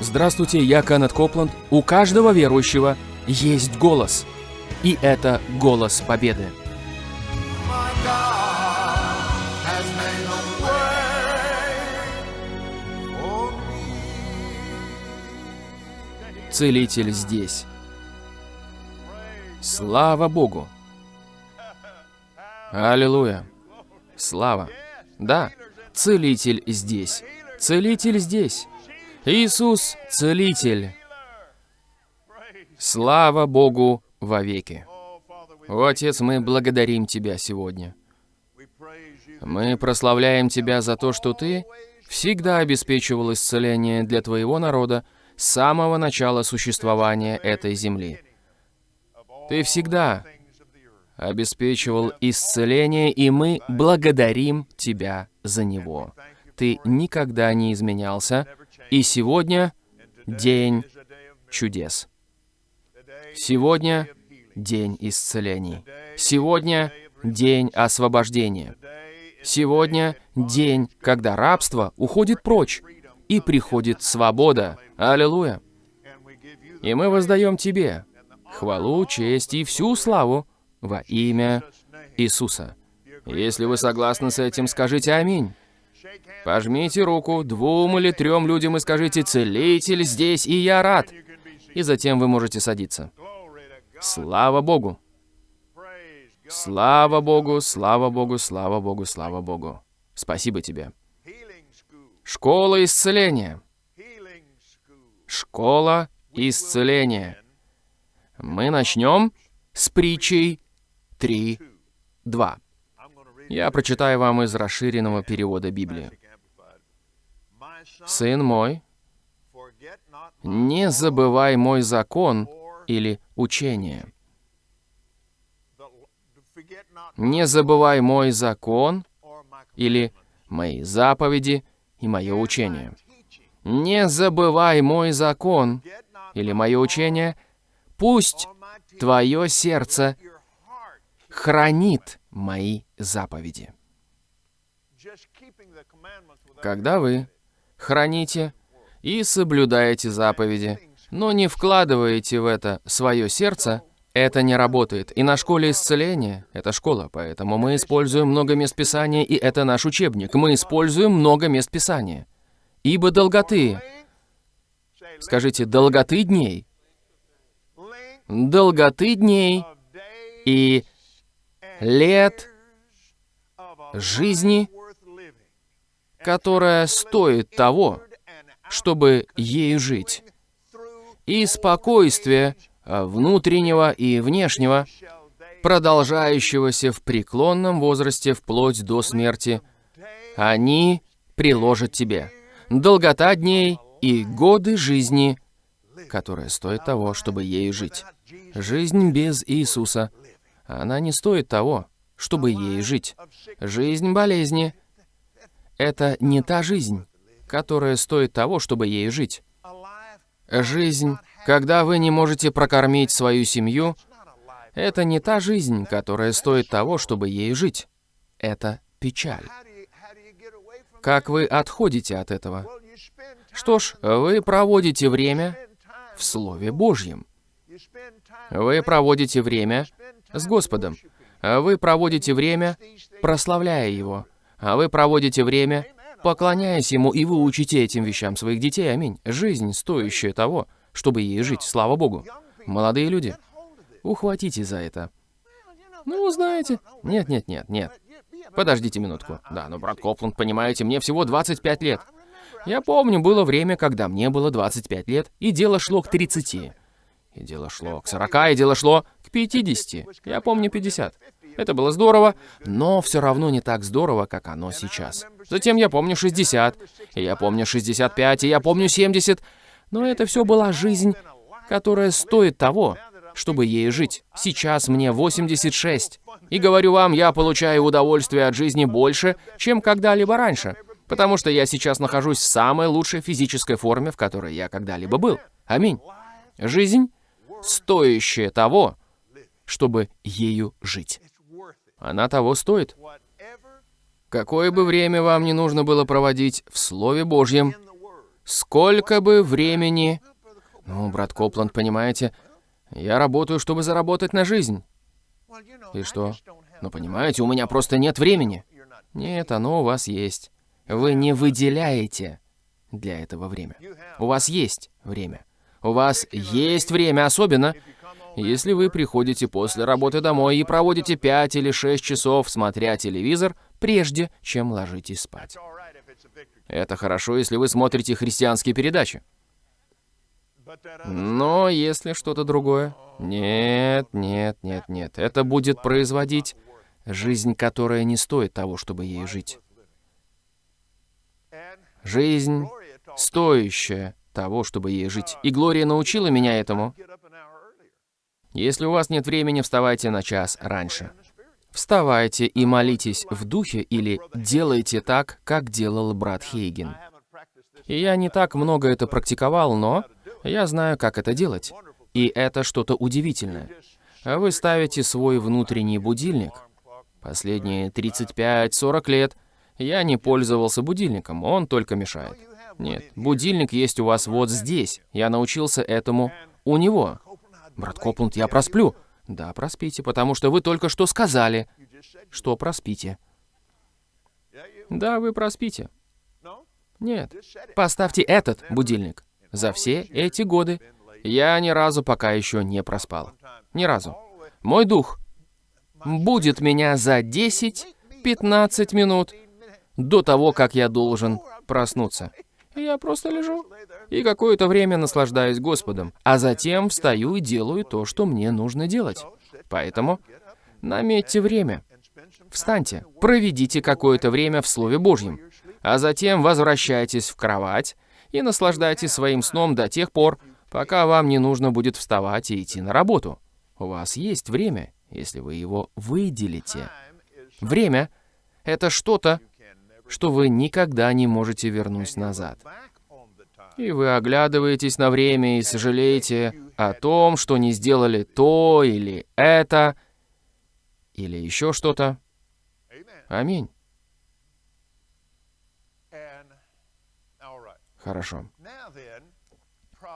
Здравствуйте, я Кеннет Копланд. У каждого верующего есть голос. И это голос победы. Целитель здесь. Слава Богу! Аллилуйя! Слава! Да, Целитель здесь. Целитель здесь. Иисус – Целитель. Слава Богу вовеки. О, Отец, мы благодарим Тебя сегодня. Мы прославляем Тебя за то, что Ты всегда обеспечивал исцеление для Твоего народа с самого начала существования этой земли. Ты всегда обеспечивал исцеление, и мы благодарим Тебя за него. Ты никогда не изменялся, и сегодня день чудес. Сегодня день исцелений. Сегодня день освобождения. Сегодня день, когда рабство уходит прочь, и приходит свобода. Аллилуйя. И мы воздаем Тебе хвалу, честь и всю славу во имя Иисуса. Если вы согласны с этим, скажите «Аминь». Пожмите руку двум или трем людям и скажите «Целитель здесь, и я рад». И затем вы можете садиться. Слава Богу! Слава Богу, слава Богу, слава Богу, слава Богу. Спасибо тебе. Школа исцеления. Школа исцеления. Мы начнем с притчей 3.2. Я прочитаю вам из расширенного перевода Библии. «Сын мой, не забывай мой закон или учение. Не забывай мой закон или мои заповеди и мое учение. Не забывай мой закон или мое учение. Пусть твое сердце хранит мои заповеди. Когда вы храните и соблюдаете заповеди, но не вкладываете в это свое сердце, это не работает. И на школе исцеления, это школа, поэтому мы используем много мест Писания, и это наш учебник. Мы используем много мест Писания. Ибо долготы, скажите, долготы дней, долготы дней и лет жизни, которая стоит того, чтобы ею жить, и спокойствие внутреннего и внешнего, продолжающегося в преклонном возрасте вплоть до смерти, они приложат тебе. Долгота дней и годы жизни, которая стоит того, чтобы ею жить. Жизнь без Иисуса, она не стоит того, чтобы ей жить. Жизнь болезни — это не та жизнь, которая стоит того, чтобы ей жить. Жизнь, когда вы не можете прокормить свою семью, это не та жизнь, которая стоит того, чтобы ей жить. Это печаль. Как вы отходите от этого? Что ж, вы проводите время в Слове Божьем. Вы проводите время с Господом. Вы проводите время, прославляя Его. А вы проводите время, поклоняясь Ему, и вы учите этим вещам своих детей. Аминь. Жизнь, стоящая того, чтобы ей жить. Слава Богу. Молодые люди, ухватите за это. Ну, знаете. Нет, нет, нет, нет. Подождите минутку. Да, но, брат Копланд, понимаете, мне всего 25 лет. Я помню, было время, когда мне было 25 лет, и дело шло к 30. И дело шло к 40, и дело шло к 50. Я помню 50. Это было здорово, но все равно не так здорово, как оно сейчас. Затем я помню 60, и я помню 65, и я помню 70. Но это все была жизнь, которая стоит того, чтобы ей жить. Сейчас мне 86. И говорю вам, я получаю удовольствие от жизни больше, чем когда-либо раньше. Потому что я сейчас нахожусь в самой лучшей физической форме, в которой я когда-либо был. Аминь. Жизнь, стоящая того, чтобы ею жить. Она того стоит. Какое бы время вам не нужно было проводить в Слове Божьем, Сколько бы времени... Ну, брат Копланд, понимаете, я работаю, чтобы заработать на жизнь. И что? Ну, понимаете, у меня просто нет времени. Нет, оно у вас есть. Вы не выделяете для этого время. У вас есть время. У вас есть время, особенно если вы приходите после работы домой и проводите 5 или 6 часов, смотря телевизор, прежде чем ложитесь спать. Это хорошо, если вы смотрите христианские передачи. Но если что-то другое... Нет, нет, нет, нет. Это будет производить жизнь, которая не стоит того, чтобы ей жить. Жизнь, стоящая того, чтобы ей жить. И Глория научила меня этому. Если у вас нет времени, вставайте на час раньше. Вставайте и молитесь в духе или делайте так, как делал брат Хейген. И я не так много это практиковал, но я знаю, как это делать. И это что-то удивительное. Вы ставите свой внутренний будильник. Последние 35-40 лет я не пользовался будильником, он только мешает. Нет, будильник есть у вас вот здесь. Я научился этому у него. Брат Копланд, я просплю. Да, проспите, потому что вы только что сказали, что проспите. Да, вы проспите. Нет, поставьте этот будильник. За все эти годы я ни разу пока еще не проспал. Ни разу. Мой дух будет меня за 10-15 минут до того, как я должен проснуться. Я просто лежу и какое-то время наслаждаюсь Господом, а затем встаю и делаю то, что мне нужно делать. Поэтому наметьте время. Встаньте, проведите какое-то время в Слове Божьем, а затем возвращайтесь в кровать и наслаждайтесь своим сном до тех пор, пока вам не нужно будет вставать и идти на работу. У вас есть время, если вы его выделите. Время — это что-то, что вы никогда не можете вернуть назад. И вы оглядываетесь на время и сожалеете о том, что не сделали то или это, или еще что-то. Аминь. Хорошо.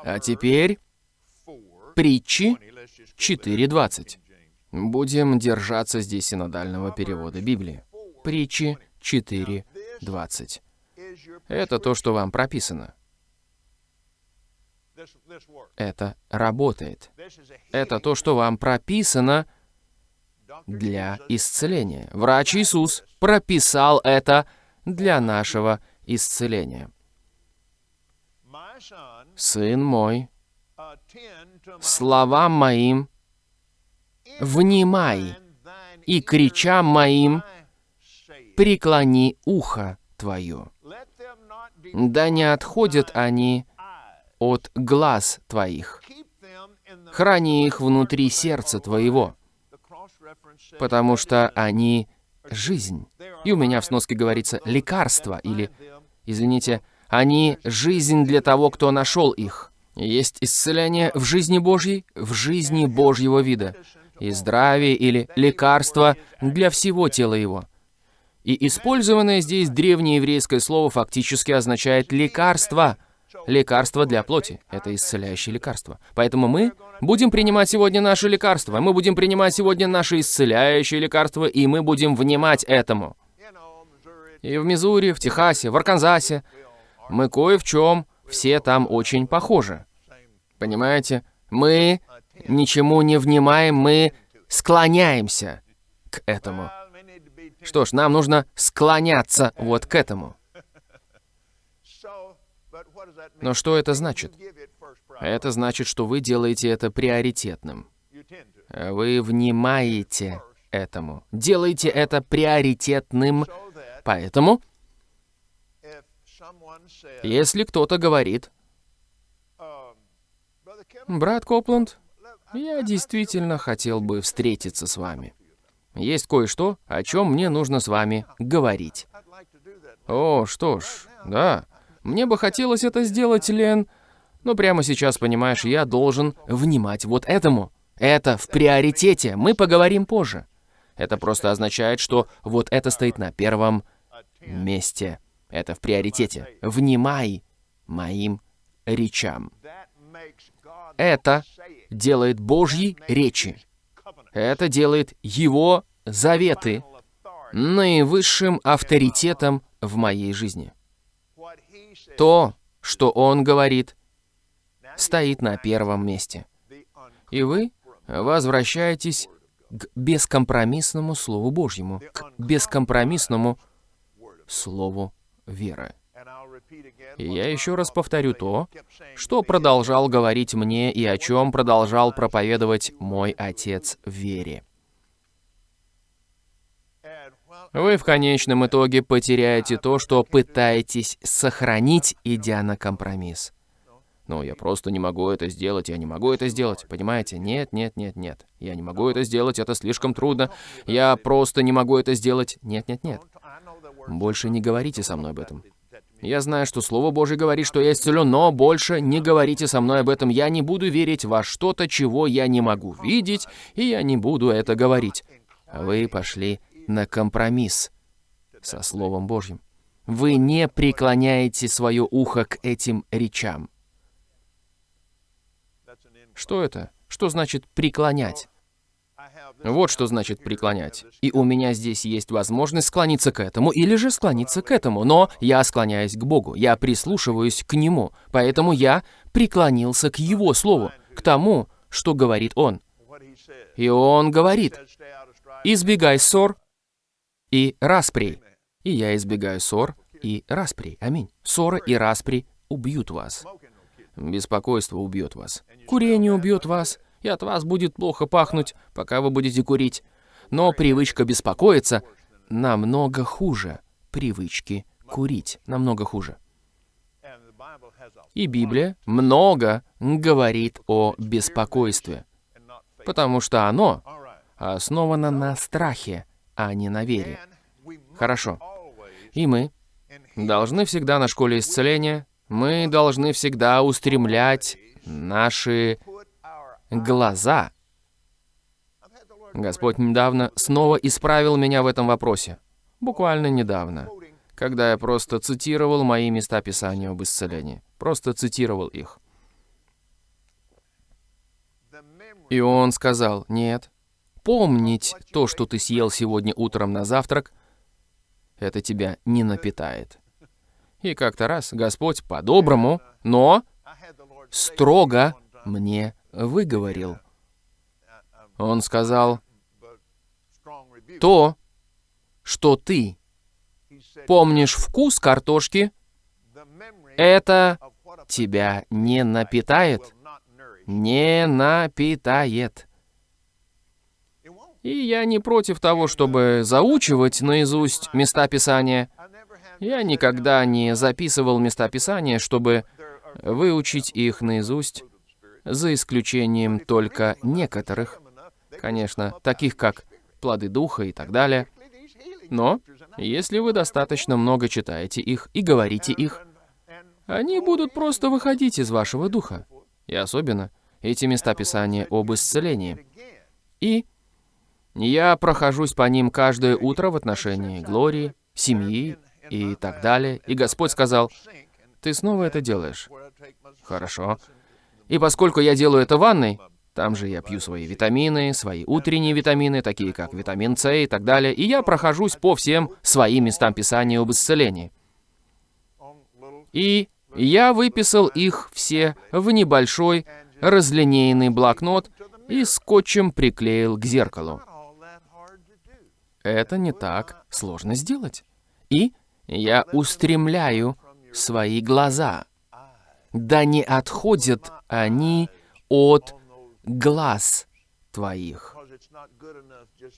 А теперь притчи 4.20. Будем держаться здесь синодального перевода Библии. Притчи 4.20. 20. Это то, что вам прописано. Это работает. Это то, что вам прописано для исцеления. Врач Иисус прописал это для нашего исцеления. Сын мой, словам моим внимай, и кричам моим преклони ухо твое. Да не отходят они от глаз твоих. Храни их внутри сердца твоего, потому что они — жизнь. И у меня в сноске говорится «лекарство» или, извините, они — жизнь для того, кто нашел их. Есть исцеление в жизни Божьей, в жизни Божьего вида, и здравие или лекарство для всего тела его. И использованное здесь древнееврейское слово фактически означает «лекарство». Лекарство для плоти. Это исцеляющее лекарство. Поэтому мы будем принимать сегодня наше лекарство. Мы будем принимать сегодня наше исцеляющее лекарство, и мы будем внимать этому. И в Мизури, в Техасе, в Арканзасе мы кое в чем все там очень похожи. Понимаете? Мы ничему не внимаем, мы склоняемся к этому. Что ж, нам нужно склоняться вот к этому. Но что это значит? Это значит, что вы делаете это приоритетным. Вы внимаете этому. Делаете это приоритетным. Поэтому, если кто-то говорит, «Брат Копланд, я действительно хотел бы встретиться с вами», есть кое-что, о чем мне нужно с вами говорить. О, что ж, да. Мне бы хотелось это сделать, Лен. Но прямо сейчас, понимаешь, я должен внимать вот этому. Это в приоритете. Мы поговорим позже. Это просто означает, что вот это стоит на первом месте. Это в приоритете. Внимай моим речам. Это делает Божьи речи. Это делает Его заветы наивысшим авторитетом в моей жизни. То, что Он говорит, стоит на первом месте. И вы возвращаетесь к бескомпромиссному Слову Божьему, к бескомпромиссному Слову веры. И я еще раз повторю то, что продолжал говорить мне и о чем продолжал проповедовать мой отец в вере. Вы в конечном итоге потеряете то, что пытаетесь сохранить, идя на компромисс. Ну, я просто не могу это сделать, я не могу это сделать, понимаете? Нет, нет, нет, нет. Я не могу это сделать, это слишком трудно. Я просто не могу это сделать. Нет, нет, нет. Больше не говорите со мной об этом. Я знаю, что Слово Божье говорит, что я исцелен, но больше не говорите со мной об этом. Я не буду верить во что-то, чего я не могу видеть, и я не буду это говорить. Вы пошли на компромисс со Словом Божьим. Вы не преклоняете свое ухо к этим речам. Что это? Что значит преклонять? Вот что значит преклонять. И у меня здесь есть возможность склониться к этому или же склониться к этому, но я склоняюсь к Богу, я прислушиваюсь к Нему, поэтому я преклонился к Его Слову, к тому, что говорит Он. И Он говорит, избегай ссор и распри. И я избегаю ссор и распри. Аминь. Ссоры и распри убьют вас. Беспокойство убьет вас. Курение убьет вас, и от вас будет плохо пахнуть, пока вы будете курить. Но привычка беспокоиться намного хуже привычки курить. Намного хуже. И Библия много говорит о беспокойстве, потому что оно основано на страхе, а не на вере. Хорошо. И мы должны всегда на школе исцеления, мы должны всегда устремлять наши глаза Господь недавно снова исправил меня в этом вопросе. Буквально недавно, когда я просто цитировал мои места Писания об исцелении. Просто цитировал их. И он сказал, нет, помнить то, что ты съел сегодня утром на завтрак, это тебя не напитает. И как-то раз Господь по-доброму, но строго мне выговорил. Он сказал, то, что ты помнишь вкус картошки, это тебя не напитает. Не напитает. И я не против того, чтобы заучивать наизусть места Писания. Я никогда не записывал места Писания, чтобы выучить их наизусть, за исключением только некоторых, конечно, таких как плоды духа и так далее. Но если вы достаточно много читаете их и говорите их, они будут просто выходить из вашего духа. И особенно эти места Писания об исцелении. И я прохожусь по ним каждое утро в отношении Глории, семьи и так далее. И Господь сказал, ты снова это делаешь. Хорошо. И поскольку я делаю это в ванной, там же я пью свои витамины, свои утренние витамины, такие как витамин С и так далее, и я прохожусь по всем своим местам Писания об исцелении. И я выписал их все в небольшой разлинейный блокнот и скотчем приклеил к зеркалу. Это не так сложно сделать. И я устремляю свои глаза. Да не отходят они от глаз твоих.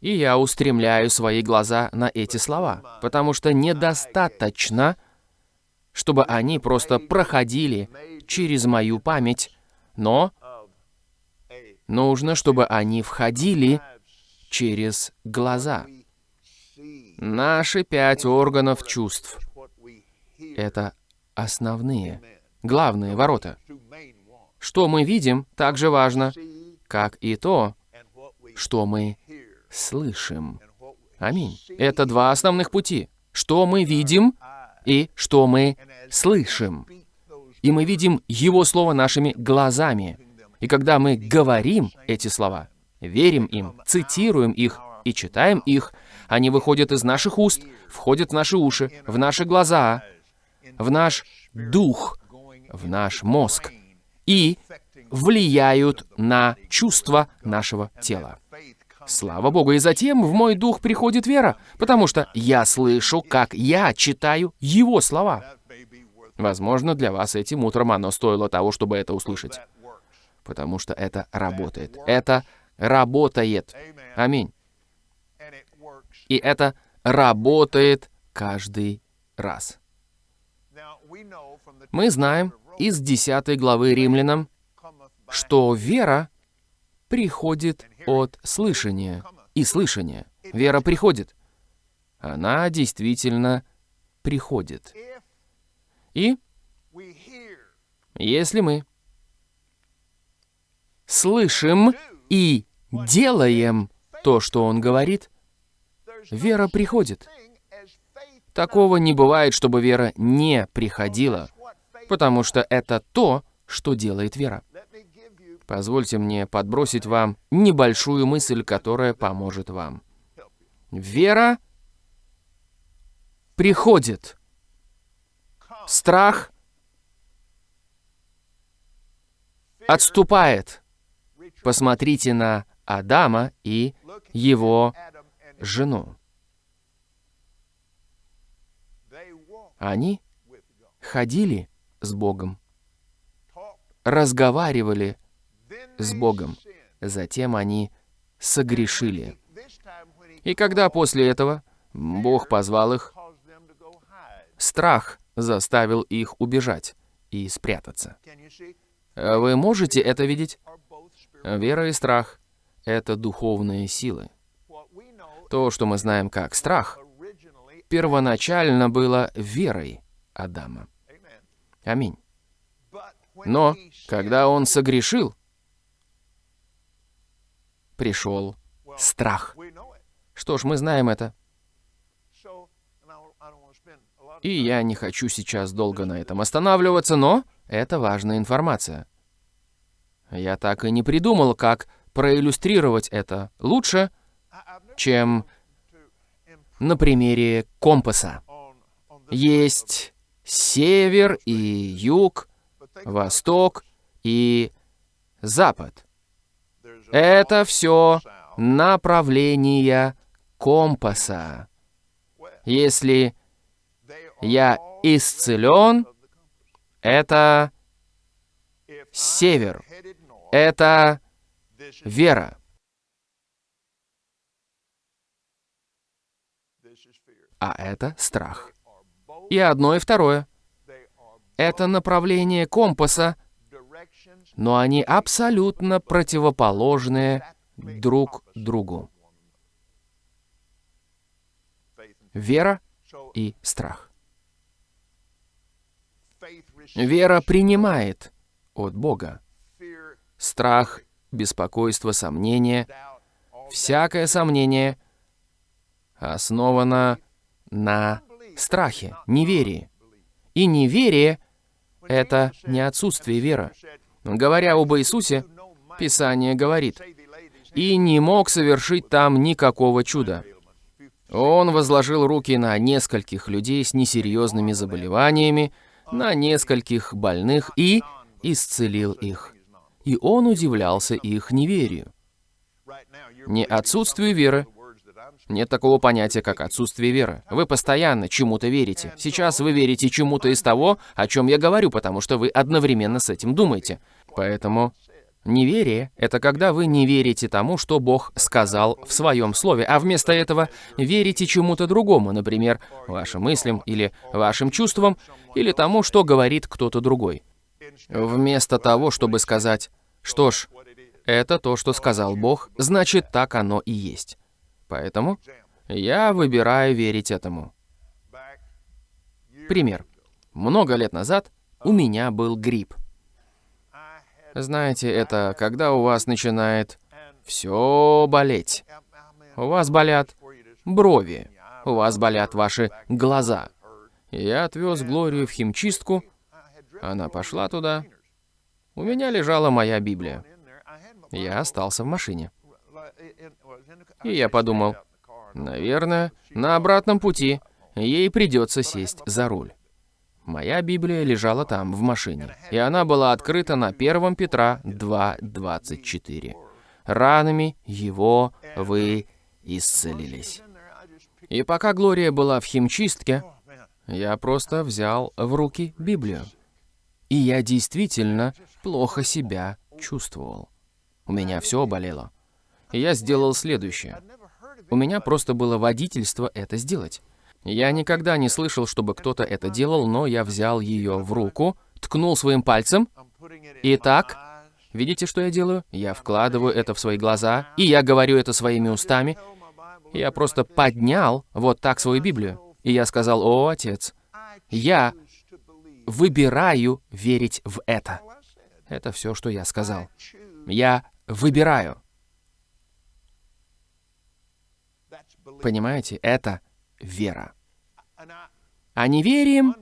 И я устремляю свои глаза на эти слова, потому что недостаточно, чтобы они просто проходили через мою память, но нужно, чтобы они входили через глаза. Наши пять органов чувств это основные, главные ворота. Что мы видим, так же важно, как и то, что мы слышим. Аминь. Это два основных пути. Что мы видим и что мы слышим. и мы видим Его Слово нашими глазами. И когда мы говорим эти слова, верим им, цитируем их и читаем их, они выходят из наших уст, входят в наши уши, в наши глаза, в наш дух, в наш мозг и влияют на чувства нашего тела. Слава Богу, и затем в мой дух приходит вера, потому что я слышу, как я читаю Его слова. Возможно, для вас этим утром оно стоило того, чтобы это услышать. Потому что это работает. Это работает. Аминь. И это работает каждый раз. Мы знаем из 10 главы Римлянам, что вера приходит от слышания. И слышания. Вера приходит. Она действительно приходит. И если мы слышим и делаем то, что он говорит, вера приходит. Такого не бывает, чтобы вера не приходила, потому что это то, что делает вера. Позвольте мне подбросить вам небольшую мысль, которая поможет вам. Вера приходит. Страх отступает. Посмотрите на Адама и его жену. Они ходили с Богом, разговаривали с Богом. Затем они согрешили. И когда после этого Бог позвал их, страх заставил их убежать и спрятаться. Вы можете это видеть? Вера и страх — это духовные силы. То, что мы знаем как страх, первоначально было верой Адама. Аминь. Но, когда он согрешил, пришел страх. Что ж, мы знаем это. И я не хочу сейчас долго на этом останавливаться, но это важная информация. Я так и не придумал, как проиллюстрировать это лучше, чем на примере компаса. Есть север и юг, восток и запад. Это все направления компаса. Если я исцелен, это север. Это вера. А это страх. И одно, и второе. Это направление компаса, но они абсолютно противоположные друг другу. Вера и страх. Вера принимает от Бога. Страх, беспокойство, сомнение, всякое сомнение основано на страхе, неверии. И неверие — это не отсутствие веры. Говоря об Иисусе, Писание говорит, «И не мог совершить там никакого чуда». Он возложил руки на нескольких людей с несерьезными заболеваниями, на нескольких больных и исцелил их. И он удивлялся их неверию. Не отсутствию веры. Нет такого понятия, как отсутствие веры. Вы постоянно чему-то верите. Сейчас вы верите чему-то из того, о чем я говорю, потому что вы одновременно с этим думаете. Поэтому неверие — это когда вы не верите тому, что Бог сказал в своем слове, а вместо этого верите чему-то другому, например, вашим мыслям или вашим чувствам, или тому, что говорит кто-то другой. Вместо того, чтобы сказать, что ж, это то, что сказал Бог, значит, так оно и есть. Поэтому я выбираю верить этому. Пример. Много лет назад у меня был грипп. Знаете, это когда у вас начинает все болеть. У вас болят брови, у вас болят ваши глаза. Я отвез Глорию в химчистку, Она пошла туда. У меня лежала моя Библия. Я остался в машине. И я подумал, наверное, на обратном пути ей придется сесть за руль. Моя Библия лежала там, в машине, и она была открыта на 1 Петра 2.24. «Ранами его вы исцелились». И пока Глория была в химчистке, я просто взял в руки Библию. И я действительно плохо себя чувствовал. У меня все болело. Я сделал следующее. У меня просто было водительство это сделать. Я никогда не слышал, чтобы кто-то это делал, но я взял ее в руку, ткнул своим пальцем. И так, видите, что я делаю? Я вкладываю это в свои глаза, и я говорю это своими устами. Я просто поднял вот так свою Библию. И я сказал, о, отец, я выбираю верить в это. Это все, что я сказал. Я выбираю. Понимаете, это вера. А неверием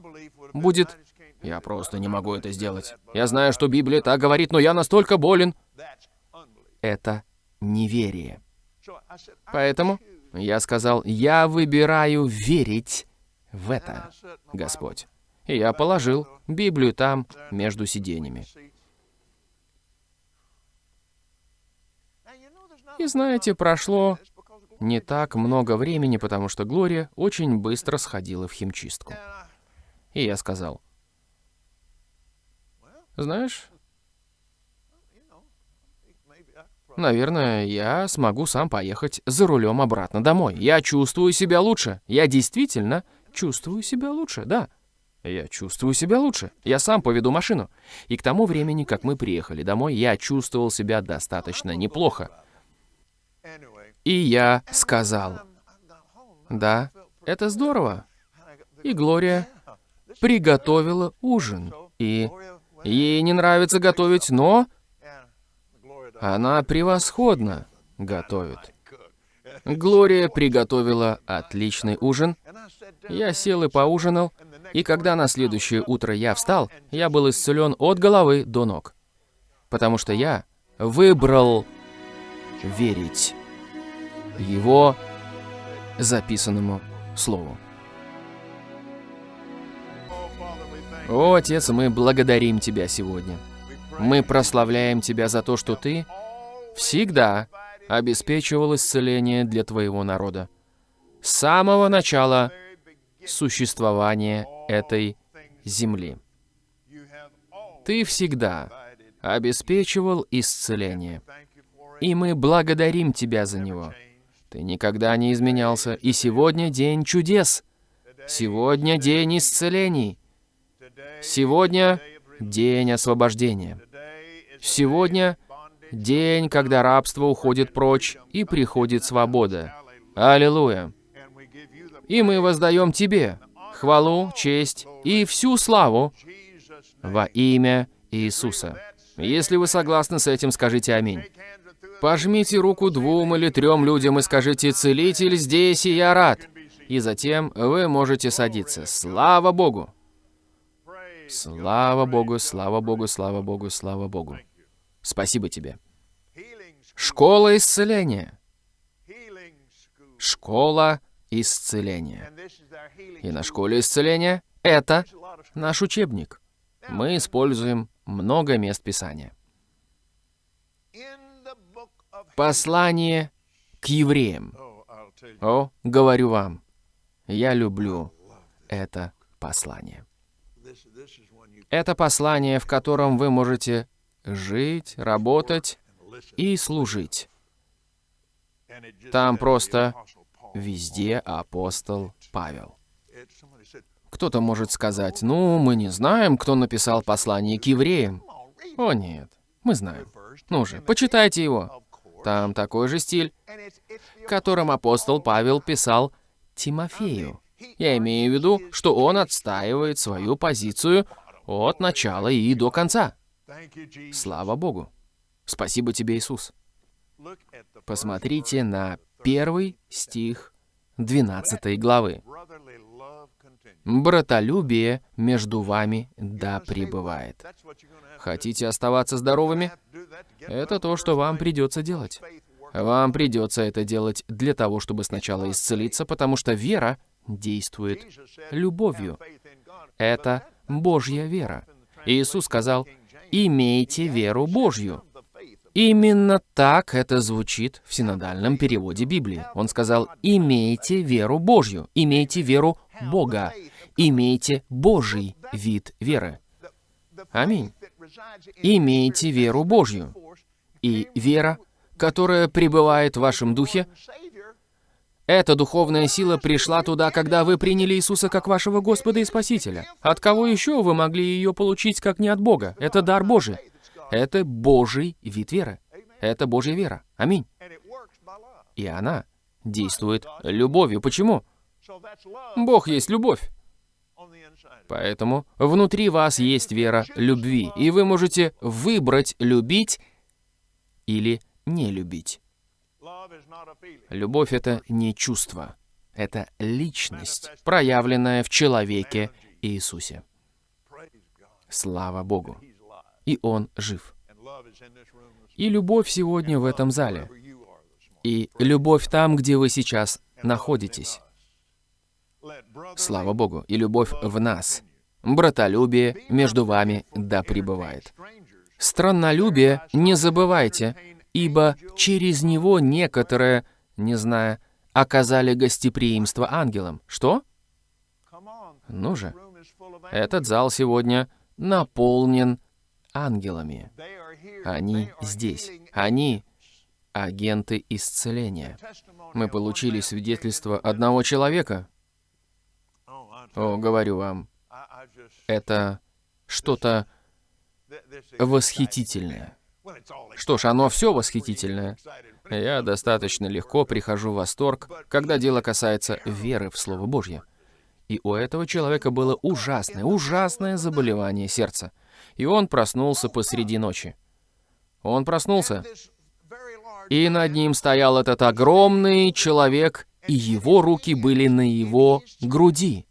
будет «Я просто не могу это сделать. Я знаю, что Библия так говорит, но я настолько болен». Это неверие. Поэтому я сказал, я выбираю верить в это, Господь. И я положил Библию там, между сиденьями. И знаете, прошло не так много времени, потому что Глория очень быстро сходила в химчистку. И я сказал, знаешь, наверное, я смогу сам поехать за рулем обратно домой. Я чувствую себя лучше. Я действительно чувствую себя лучше, да. Я чувствую себя лучше. Я сам поведу машину. И к тому времени, как мы приехали домой, я чувствовал себя достаточно неплохо. И я сказал, да, это здорово. И Глория приготовила ужин. И ей не нравится готовить, но она превосходно готовит. Глория приготовила отличный ужин. Я сел и поужинал, и когда на следующее утро я встал, я был исцелен от головы до ног. Потому что я выбрал верить его записанному слову. О, Отец, мы благодарим Тебя сегодня. Мы прославляем Тебя за то, что Ты всегда обеспечивал исцеление для Твоего народа. С самого начала существования этой земли. Ты всегда обеспечивал исцеление. И мы благодарим Тебя за него. Ты никогда не изменялся, и сегодня день чудес. Сегодня день исцелений. Сегодня день освобождения. Сегодня день, когда рабство уходит прочь и приходит свобода. Аллилуйя. И мы воздаем Тебе хвалу, честь и всю славу во имя Иисуса. Если вы согласны с этим, скажите «Аминь». Пожмите руку двум или трем людям и скажите «Целитель здесь, и я рад». И затем вы можете садиться. Слава Богу! Слава Богу, слава Богу, слава Богу, слава Богу. Спасибо тебе. Школа исцеления. Школа исцеления. И на школе исцеления это наш учебник. Мы используем много мест Писания. Послание к евреям. О, говорю вам, я люблю это послание. Это послание, в котором вы можете жить, работать и служить. Там просто везде апостол Павел. Кто-то может сказать, ну, мы не знаем, кто написал послание к евреям. О, нет, мы знаем. Ну же, почитайте его. Там такой же стиль, которым апостол Павел писал Тимофею. Я имею в виду, что он отстаивает свою позицию от начала и до конца. Слава Богу. Спасибо тебе, Иисус. Посмотрите на первый стих 12 главы. Братолюбие между вами да пребывает. Хотите оставаться здоровыми? Это то, что вам придется делать. Вам придется это делать для того, чтобы сначала исцелиться, потому что вера действует любовью. Это Божья вера. Иисус сказал, «Имейте веру Божью». Именно так это звучит в синодальном переводе Библии. Он сказал, «Имейте веру Божью, имейте веру Бога, имейте Божий вид веры». Аминь. Имейте веру Божью. И вера, которая пребывает в вашем духе, эта духовная сила пришла туда, когда вы приняли Иисуса как вашего Господа и Спасителя. От кого еще вы могли ее получить, как не от Бога? Это дар Божий. Это Божий вид веры. Это Божья вера. Аминь. И она действует любовью. Почему? Бог есть любовь. Поэтому внутри вас есть вера любви, и вы можете выбрать любить или не любить. Любовь — это не чувство, это личность, проявленная в человеке Иисусе. Слава Богу. И Он жив. И любовь сегодня в этом зале. И любовь там, где вы сейчас находитесь. Слава Богу. И любовь в нас. Братолюбие между вами да пребывает. Страннолюбие не забывайте, ибо через него некоторые, не зная, оказали гостеприимство ангелам. Что? Ну же, этот зал сегодня наполнен ангелами. Они здесь. Они агенты исцеления. Мы получили свидетельство одного человека. О, говорю вам, это что-то восхитительное. Что ж, оно все восхитительное. Я достаточно легко прихожу в восторг, когда дело касается веры в Слово Божье. И у этого человека было ужасное, ужасное заболевание сердца. И он проснулся посреди ночи. Он проснулся, и над ним стоял этот огромный человек, и его руки были на его груди.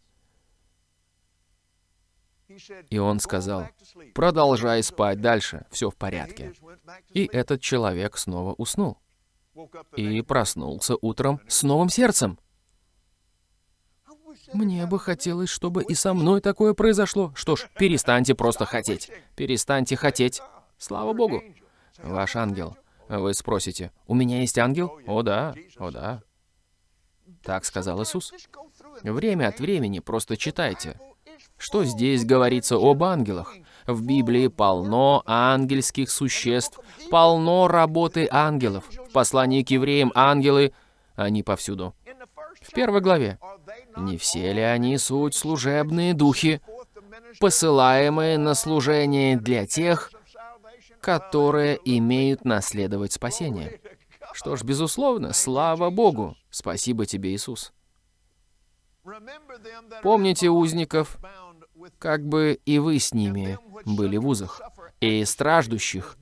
И он "Go сказал, back to sleep." продолжай спать дальше, все в порядке. И этот человек снова уснул. И проснулся утром с новым сердцем. Мне бы хотелось, чтобы и со мной такое произошло. Что ж, перестаньте просто хотеть. Перестаньте хотеть. Слава Богу. Ваш ангел. Вы спросите, у меня есть ангел? О да, о да. Так сказал Иисус. Время от времени просто читайте. Что здесь говорится об ангелах? В Библии полно ангельских существ, полно работы ангелов. В послании к евреям ангелы, они повсюду. В первой главе. Не все ли они суть служебные духи, посылаемые на служение для тех, которые имеют наследовать спасение? Что ж, безусловно, слава Богу. Спасибо тебе, Иисус. Помните узников, как бы и вы с ними были в узах, и страждущих,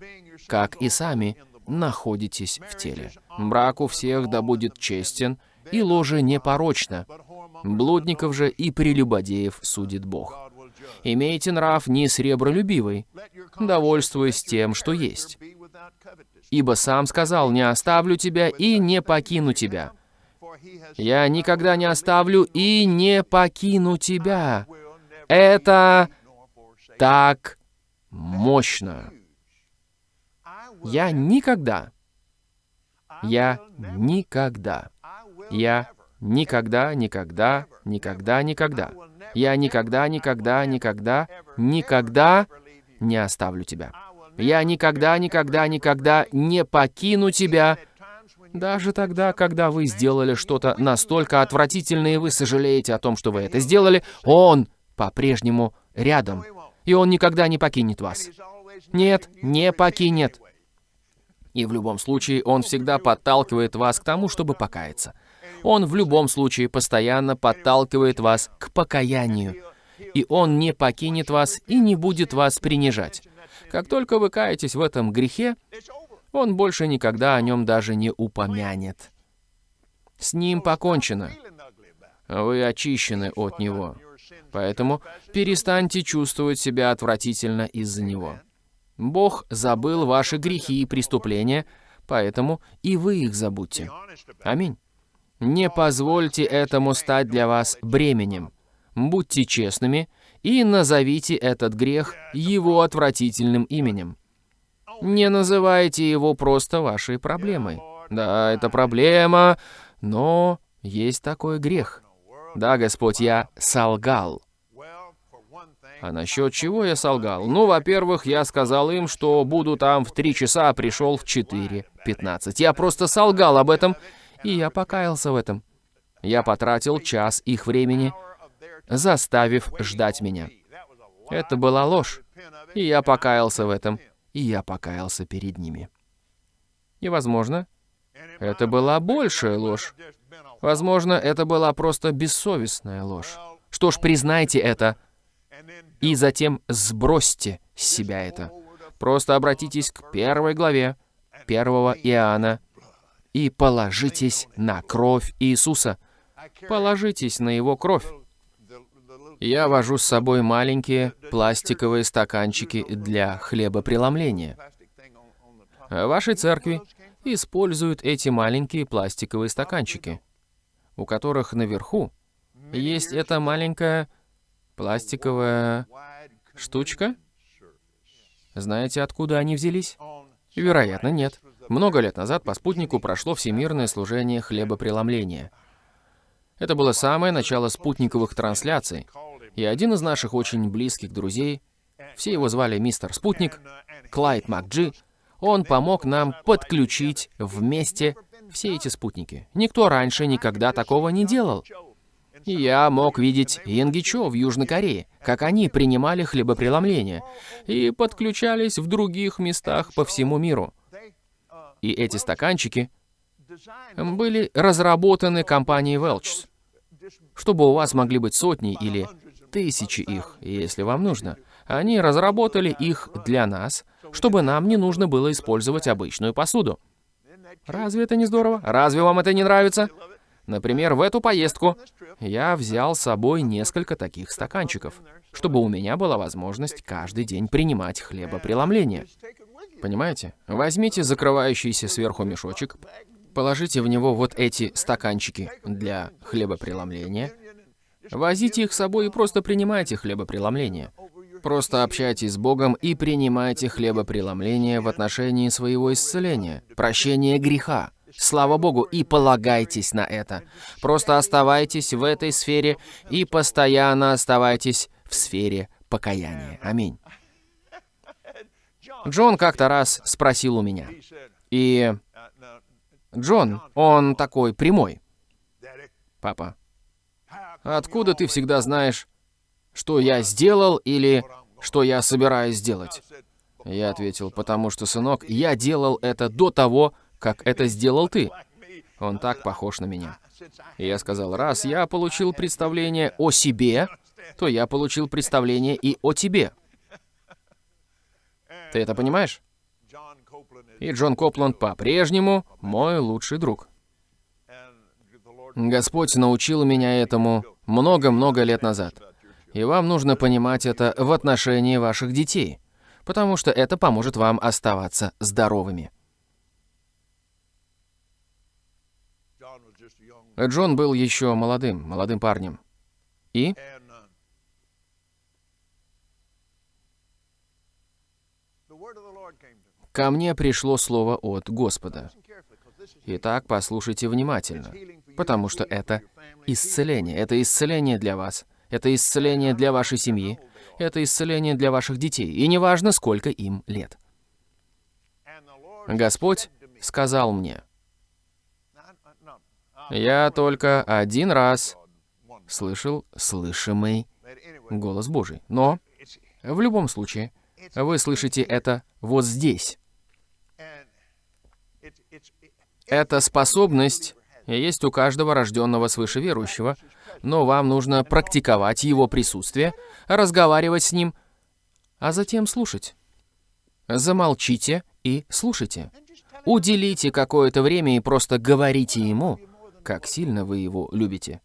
как и сами находитесь в теле. Брак у всех да будет честен, и ложе непорочно. Блудников же и прелюбодеев судит Бог. Имейте нрав не сребролюбивый, довольствуясь тем, что есть. Ибо сам сказал, не оставлю тебя и не покину тебя. Я никогда не оставлю и не покину тебя. Это так мощно. Я никогда, я никогда, я никогда, никогда, никогда, никогда, я никогда, никогда, никогда, никогда не оставлю тебя. Я никогда, никогда, никогда не покину тебя, даже тогда, когда вы сделали что-то настолько отвратительное, и вы сожалеете о том, что вы это сделали, Он по-прежнему рядом, и Он никогда не покинет вас. Нет, не покинет. И в любом случае Он всегда подталкивает вас к тому, чтобы покаяться. Он в любом случае постоянно подталкивает вас к покаянию. И Он не покинет вас и не будет вас принижать. Как только вы каетесь в этом грехе. Он больше никогда о нем даже не упомянет. С ним покончено. Вы очищены от него. Поэтому перестаньте чувствовать себя отвратительно из-за него. Бог забыл ваши грехи и преступления, поэтому и вы их забудьте. Аминь. Не позвольте этому стать для вас бременем. Будьте честными и назовите этот грех его отвратительным именем. Не называйте его просто вашей проблемой. Да, это проблема, но есть такой грех. Да, Господь, я солгал. А насчет чего я солгал? Ну, во-первых, я сказал им, что буду там в 3 часа, а пришел в 4.15. Я просто солгал об этом, и я покаялся в этом. Я потратил час их времени, заставив ждать меня. Это была ложь, и я покаялся в этом, и я покаялся перед ними. И, возможно, это была большая ложь. Возможно, это была просто бессовестная ложь. Что ж, признайте это, и затем сбросьте с себя это. Просто обратитесь к первой главе первого Иоанна и положитесь на кровь Иисуса. Положитесь на Его кровь. Я вожу с собой маленькие пластиковые стаканчики для хлебопреломления. В вашей церкви используют эти маленькие пластиковые стаканчики, у которых наверху есть эта маленькая пластиковая штучка. Знаете, откуда они взялись? Вероятно, нет. Много лет назад по спутнику прошло всемирное служение хлебопреломления. Это было самое начало спутниковых трансляций, и один из наших очень близких друзей, все его звали мистер Спутник, Клайд МакДжи, он помог нам подключить вместе все эти спутники. Никто раньше никогда такого не делал. Я мог видеть Янгичо в Южной Корее, как они принимали хлебопреломление и подключались в других местах по всему миру. И эти стаканчики были разработаны компанией Welch's, чтобы у вас могли быть сотни или тысячи их, если вам нужно. Они разработали их для нас, чтобы нам не нужно было использовать обычную посуду. Разве это не здорово? Разве вам это не нравится? Например, в эту поездку я взял с собой несколько таких стаканчиков, чтобы у меня была возможность каждый день принимать хлебопреломление. Понимаете? Возьмите закрывающийся сверху мешочек, положите в него вот эти стаканчики для хлебопреломления, возите их с собой и просто принимайте хлебопреломление. Просто общайтесь с Богом и принимайте хлебопреломление в отношении своего исцеления, прощения греха. Слава Богу, и полагайтесь на это. Просто оставайтесь в этой сфере и постоянно оставайтесь в сфере покаяния. Аминь. Джон как-то раз спросил у меня. И Джон, он такой прямой. Папа, откуда ты всегда знаешь, что я сделал или что я собираюсь сделать? Я ответил, потому что, сынок, я делал это до того, как это сделал ты. Он так похож на меня. И я сказал, раз я получил представление о себе, то я получил представление и о тебе. Ты это понимаешь? И Джон Копланд по-прежнему мой лучший друг. Господь научил меня этому много-много лет назад. И вам нужно понимать это в отношении ваших детей, потому что это поможет вам оставаться здоровыми. Джон был еще молодым, молодым парнем. И ко мне пришло слово от Господа. Итак, послушайте внимательно, потому что это исцеление. Это исцеление для вас. Это исцеление для вашей семьи. Это исцеление для ваших детей. И неважно, сколько им лет. Господь сказал мне, я только один раз слышал слышимый голос Божий. Но в любом случае, вы слышите это вот здесь. Эта способность есть у каждого рожденного свыше верующего, но вам нужно практиковать его присутствие, разговаривать с ним, а затем слушать. Замолчите и слушайте. Уделите какое-то время и просто говорите ему, как сильно вы его любите.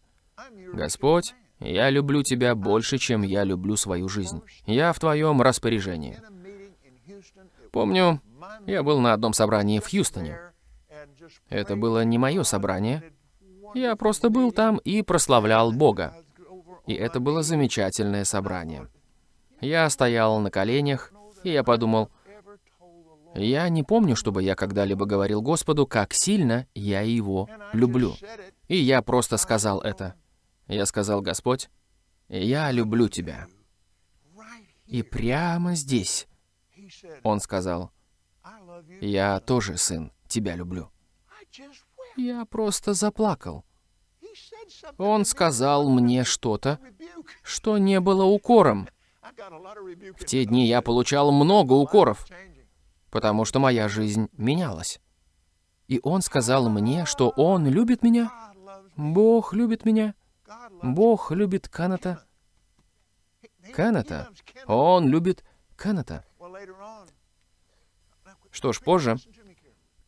Господь, я люблю Тебя больше, чем я люблю свою жизнь. Я в Твоем распоряжении. Помню, я был на одном собрании в Хьюстоне. Это было не мое собрание. Я просто был там и прославлял Бога. И это было замечательное собрание. Я стоял на коленях, и я подумал, я не помню, чтобы я когда-либо говорил Господу, как сильно я Его люблю. И я просто сказал это. Я сказал, Господь, я люблю Тебя. И прямо здесь Он сказал, я тоже, сын, Тебя люблю. Я просто заплакал. Он сказал мне что-то, что не было укором. В те дни я получал много укоров, потому что моя жизнь менялась. И он сказал мне, что он любит меня, Бог любит меня, Бог любит Каната. Каната. Он любит Каната. Что ж, позже.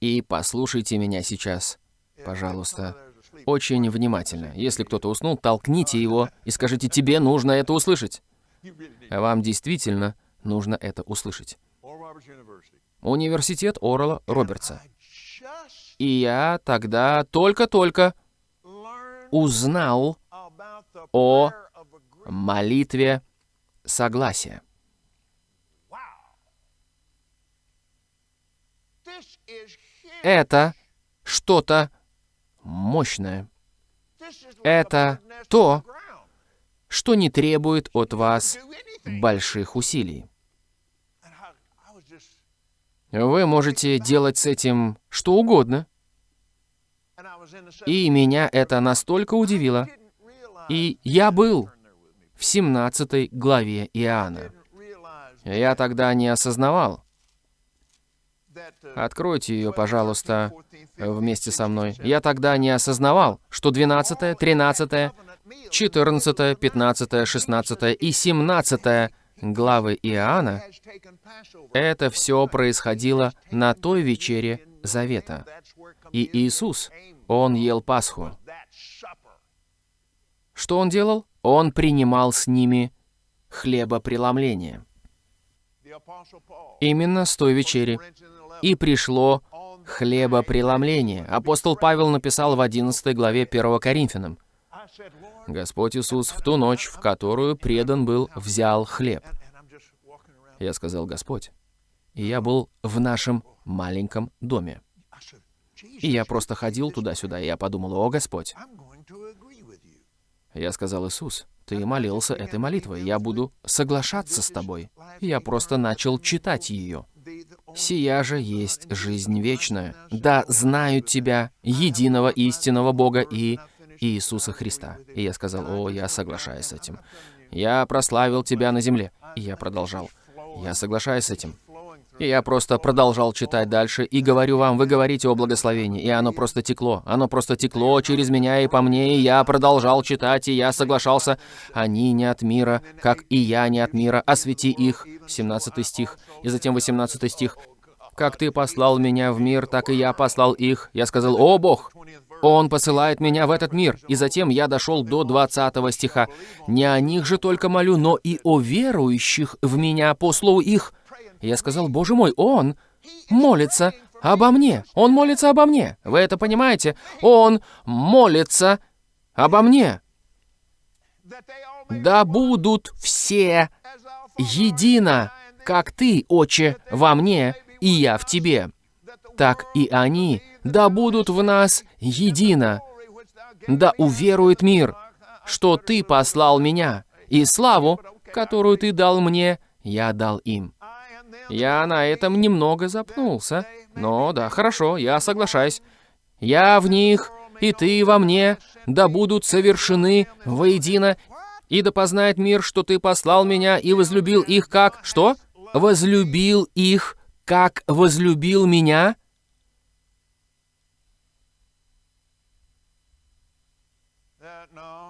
И послушайте меня сейчас, пожалуйста, очень внимательно. Если кто-то уснул, толкните его и скажите, тебе нужно это услышать. Вам действительно нужно это услышать. Университет Орла Робертса. И я тогда только-только узнал о молитве согласия. Это что-то мощное. Это то, что не требует от вас больших усилий. Вы можете делать с этим что угодно. И меня это настолько удивило. И я был в 17 главе Иоанна. Я тогда не осознавал. Откройте ее, пожалуйста, вместе со мной. Я тогда не осознавал, что 12, 13, 14, 15, 16 и 17 главы Иоанна, это все происходило на той вечере Завета. И Иисус, Он ел Пасху. Что Он делал? Он принимал с ними хлебопреломление. Именно с той вечери и пришло хлебопреломление. Апостол Павел написал в 11 главе 1 Коринфянам. Господь Иисус в ту ночь, в которую предан был, взял хлеб. Я сказал, Господь. И я был в нашем маленьком доме. И я просто ходил туда-сюда, и я подумал, о, Господь. Я сказал, Иисус, ты молился этой молитвой, я буду соглашаться с тобой. Я просто начал читать ее. «Сия же есть жизнь вечная, да знают Тебя, единого истинного Бога и Иисуса Христа». И я сказал, «О, я соглашаюсь с этим. Я прославил Тебя на земле». И я продолжал, «Я соглашаюсь с этим». И я просто продолжал читать дальше, и говорю вам, вы говорите о благословении, и оно просто текло. Оно просто текло через меня и по мне, и я продолжал читать, и я соглашался. Они не от мира, как и я не от мира, освети их. 17 стих. И затем 18 стих. «Как ты послал меня в мир, так и я послал их». Я сказал, «О, Бог, он посылает меня в этот мир. И затем я дошел до 20 стиха. «Не о них же только молю, но и о верующих в меня по слову их». Я сказал, «Боже мой, он молится обо мне. Он молится обо мне. Вы это понимаете? Он молится обо мне. Да будут все едино, как ты, Отче, во мне, и я в тебе. Так и они, да будут в нас едино. Да уверует мир, что ты послал меня, и славу, которую ты дал мне, я дал им. Я на этом немного запнулся. Но да, хорошо, я соглашаюсь. Я в них, и ты во мне, да будут совершены воедино, и да познает мир, что ты послал меня и возлюбил их как... Что? Возлюбил их, как возлюбил меня?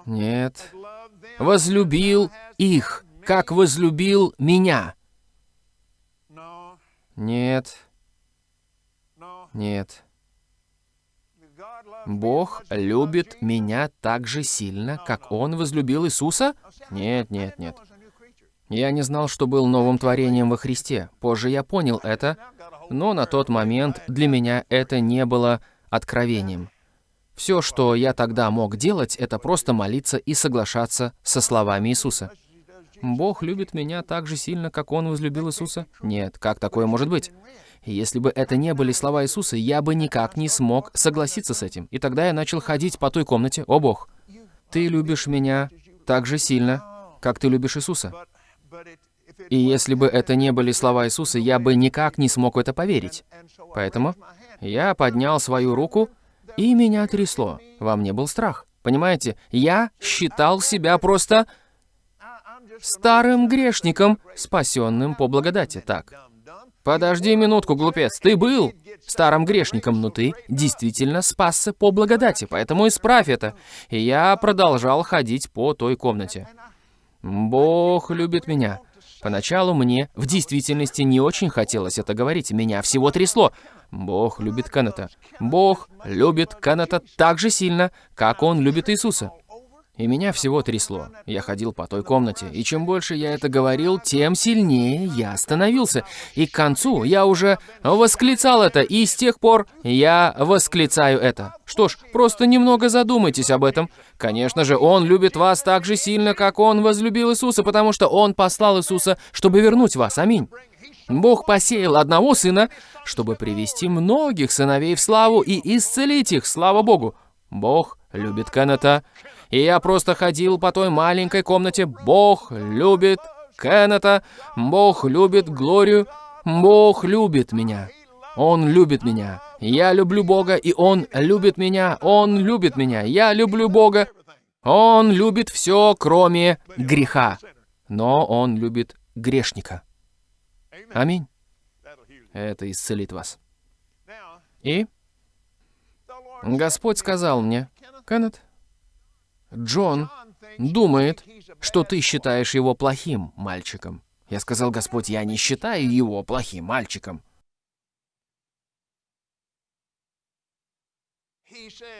Нет. Возлюбил их, как возлюбил меня. Нет. Нет. Бог любит меня так же сильно, как Он возлюбил Иисуса? Нет, нет, нет. Я не знал, что был новым творением во Христе. Позже я понял это, но на тот момент для меня это не было откровением. Все, что я тогда мог делать, это просто молиться и соглашаться со словами Иисуса. Бог любит меня так же сильно, как Он возлюбил Иисуса? Нет, как такое может быть? Если бы это не были слова Иисуса, я бы никак не смог согласиться с этим. И тогда я начал ходить по той комнате. О Бог, Ты любишь меня так же сильно, как Ты любишь Иисуса. И если бы это не были слова Иисуса, я бы никак не смог в это поверить. Поэтому я поднял свою руку, и меня трясло. Во мне был страх. Понимаете, я считал себя просто старым грешником, спасенным по благодати. Так, подожди минутку, глупец, ты был старым грешником, но ты действительно спасся по благодати, поэтому исправь это. И я продолжал ходить по той комнате. Бог любит меня. Поначалу мне в действительности не очень хотелось это говорить, меня всего трясло. Бог любит Кеннета. Бог любит Кеннета так же сильно, как он любит Иисуса. И меня всего трясло. Я ходил по той комнате, и чем больше я это говорил, тем сильнее я становился. И к концу я уже восклицал это, и с тех пор я восклицаю это. Что ж, просто немного задумайтесь об этом. Конечно же, Он любит вас так же сильно, как Он возлюбил Иисуса, потому что Он послал Иисуса, чтобы вернуть вас. Аминь. Бог посеял одного сына, чтобы привести многих сыновей в славу и исцелить их, слава Богу. Бог любит Кеннета. И я просто ходил по той маленькой комнате. Бог любит Кеннета. Бог любит Глорию. Бог любит меня. Он любит меня. Я люблю Бога, и Он любит меня. Он любит меня. Я люблю Бога. Он любит все, кроме греха. Но Он любит грешника. Аминь. Это исцелит вас. И Господь сказал мне, Кеннет, Джон думает, что ты считаешь его плохим мальчиком. Я сказал, Господь, я не считаю его плохим мальчиком.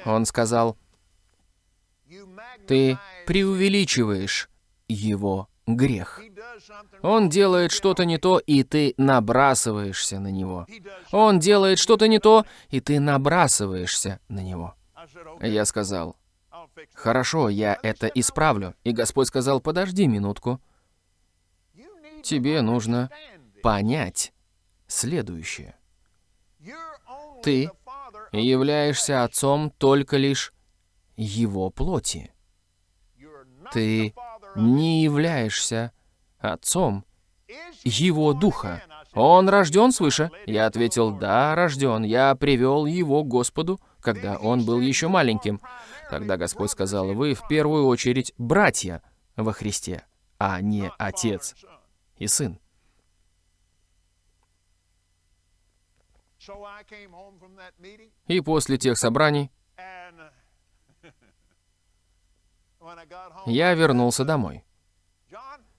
Он сказал, ты преувеличиваешь его грех. Он делает что-то не то, и ты набрасываешься на него. Он делает что-то не то, и ты набрасываешься на него. Я сказал, хорошо, я это исправлю. И Господь сказал, подожди минутку. Тебе нужно понять следующее. Ты являешься отцом только лишь его плоти. Ты не являешься отцом его духа. Он рожден свыше? Я ответил, да, рожден. Я привел его к Господу, когда он был еще маленьким. Тогда Господь сказал, вы в первую очередь братья во Христе, а не отец и сын. И после тех собраний я вернулся домой.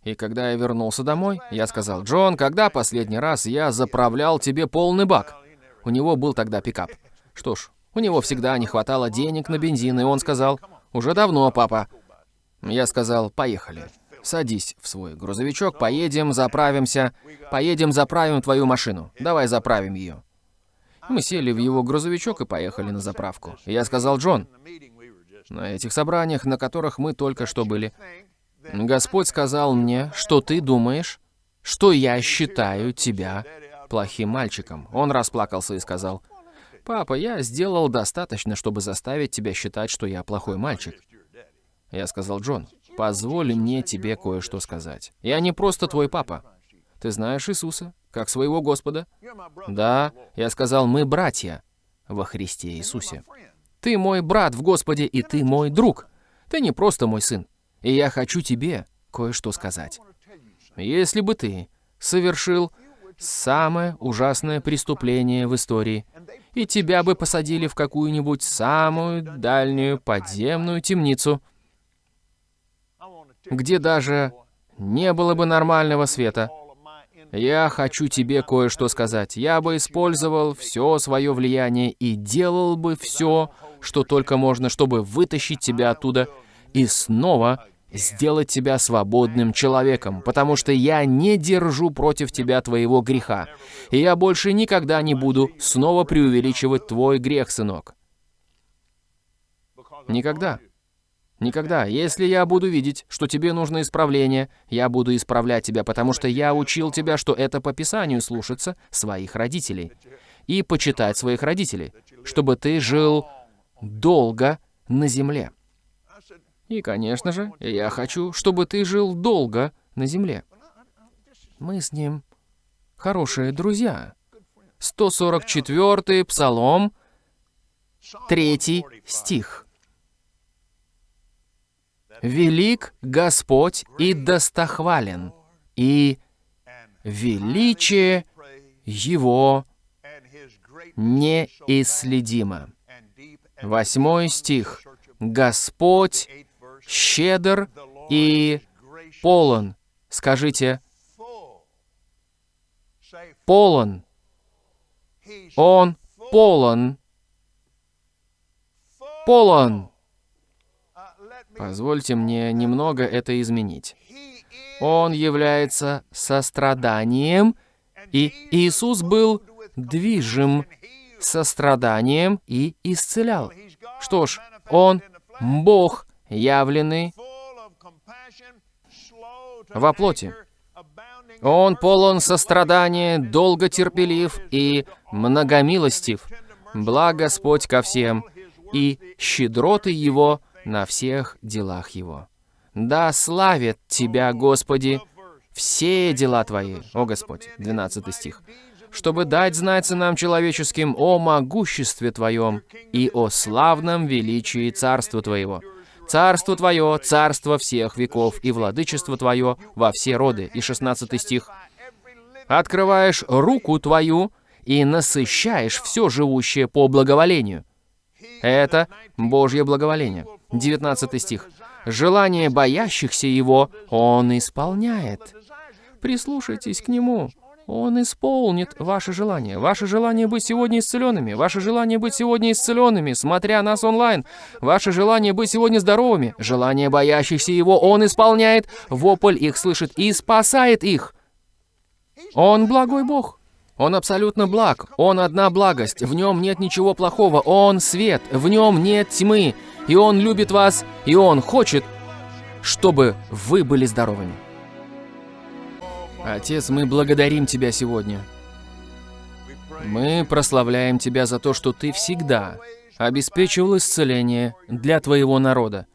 И когда я вернулся домой, я сказал, «Джон, когда последний раз я заправлял тебе полный бак?» У него был тогда пикап. Что ж, у него всегда не хватало денег на бензин, и он сказал, «Уже давно, папа». Я сказал, «Поехали. Садись в свой грузовичок, поедем, заправимся. Поедем, заправим твою машину. Давай заправим ее». Мы сели в его грузовичок и поехали на заправку. Я сказал, «Джон, на этих собраниях, на которых мы только что были, Господь сказал мне, что ты думаешь, что я считаю тебя плохим мальчиком. Он расплакался и сказал, «Папа, я сделал достаточно, чтобы заставить тебя считать, что я плохой мальчик». Я сказал, «Джон, позволь мне тебе кое-что сказать. Я не просто твой папа. Ты знаешь Иисуса, как своего Господа?» «Да», я сказал, «мы братья во Христе Иисусе. Ты мой брат в Господе, и ты мой друг. Ты не просто мой сын. И я хочу тебе кое-что сказать. Если бы ты совершил самое ужасное преступление в истории, и тебя бы посадили в какую-нибудь самую дальнюю подземную темницу, где даже не было бы нормального света, я хочу тебе кое-что сказать. Я бы использовал все свое влияние и делал бы все, что только можно, чтобы вытащить тебя оттуда и снова сделать тебя свободным человеком, потому что я не держу против тебя твоего греха, и я больше никогда не буду снова преувеличивать твой грех, сынок. Никогда. Никогда. Если я буду видеть, что тебе нужно исправление, я буду исправлять тебя, потому что я учил тебя, что это по Писанию слушаться своих родителей и почитать своих родителей, чтобы ты жил долго на земле. И, конечно же, я хочу, чтобы ты жил долго на земле. Мы с ним хорошие друзья. 144-й Псалом, 3 стих. «Велик Господь и достохвален, и величие Его неисследимо». Восьмой стих. «Господь щедр и полон». Скажите, полон. Он полон. Полон. Позвольте мне немного это изменить. Он является состраданием, и Иисус был движим состраданием и исцелял. Что ж, Он Бог, явленный во плоти. Он полон сострадания, долготерпелив и многомилостив. Благ Господь ко всем, и щедроты Его на всех делах Его. Да славят Тебя, Господи, все дела Твои, о Господь, 12 стих, чтобы дать знать нам человеческим о могуществе Твоем и о славном величии Царства Твоего. Царство Твое, царство всех веков, и владычество Твое во все роды. И 16 стих. Открываешь руку Твою и насыщаешь все живущее по благоволению. Это Божье благоволение. 19 стих. Желание боящихся Его Он исполняет. Прислушайтесь к Нему. Он исполнит ваше желание. Ваше желание быть сегодня исцеленными. Ваше желание быть сегодня исцеленными, смотря нас онлайн. Ваше желание быть сегодня здоровыми. Желание боящихся Его Он исполняет. Вопль их слышит и спасает их. Он благой Бог. Он абсолютно благ. Он одна благость. В нем нет ничего плохого. Он свет. В нем нет тьмы. И Он любит вас. И Он хочет, чтобы вы были здоровыми. Отец, мы благодарим Тебя сегодня. Мы прославляем Тебя за то, что Ты всегда обеспечивал исцеление для Твоего народа.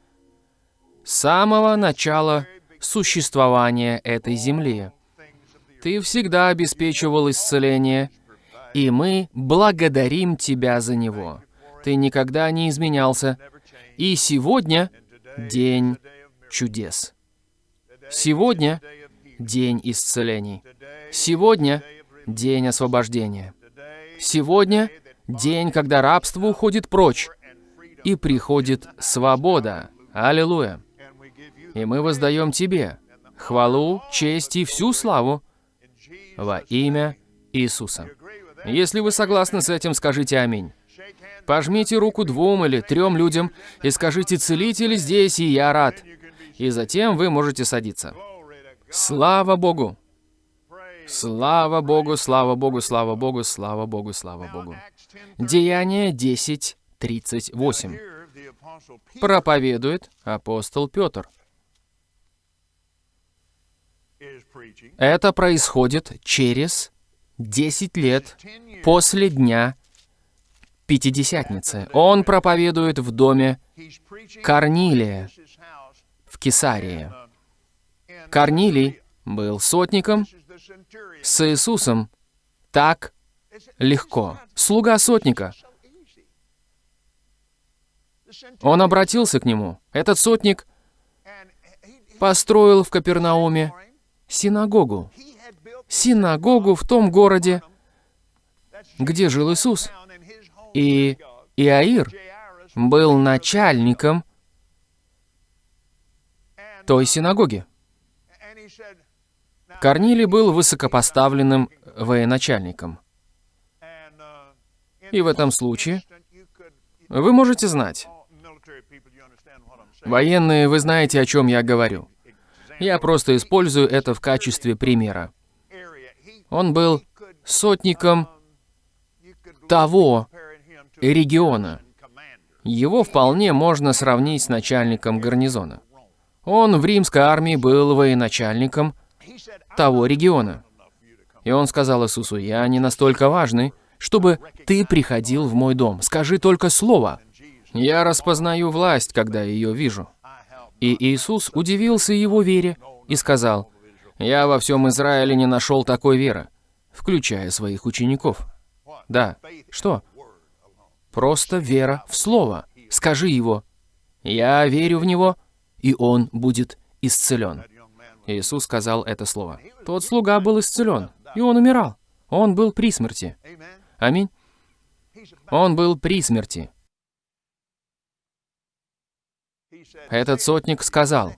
С самого начала существования этой земли. Ты всегда обеспечивал исцеление, и мы благодарим Тебя за него. Ты никогда не изменялся, и сегодня день чудес. Сегодня день исцелений. Сегодня день освобождения. Сегодня день, когда рабство уходит прочь, и приходит свобода. Аллилуйя. И мы воздаем Тебе хвалу, честь и всю славу во имя Иисуса. Если вы согласны с этим, скажите «Аминь». Пожмите руку двум или трем людям и скажите «Целитель здесь, и я рад». И затем вы можете садиться. Слава Богу! Слава Богу, слава Богу, слава Богу, слава Богу, слава Богу. Деяние 10, 38. Проповедует апостол Петр. Это происходит через 10 лет после дня Пятидесятницы. Он проповедует в доме Корнилия в Кесарии. Корнилий был сотником с Иисусом так легко. Слуга сотника. Он обратился к нему. Этот сотник построил в Капернауме синагогу. Синагогу в том городе, где жил Иисус. И Иаир был начальником той синагоги. Корнилий был высокопоставленным военачальником. И в этом случае Вы можете знать. Военные, вы знаете, о чем я говорю. Я просто использую это в качестве примера. Он был сотником того региона. Его вполне можно сравнить с начальником гарнизона. Он в римской армии был военачальником того региона. И он сказал Иисусу, «Я не настолько важный, чтобы ты приходил в мой дом. Скажи только слово. Я распознаю власть, когда ее вижу». И Иисус удивился его вере и сказал, «Я во всем Израиле не нашел такой веры, включая своих учеников». Да, что? Просто вера в Слово. Скажи его. Я верю в него, и он будет исцелен. Иисус сказал это слово. Тот слуга был исцелен, и он умирал. Он был при смерти. Аминь. Он был при смерти. Этот сотник сказал,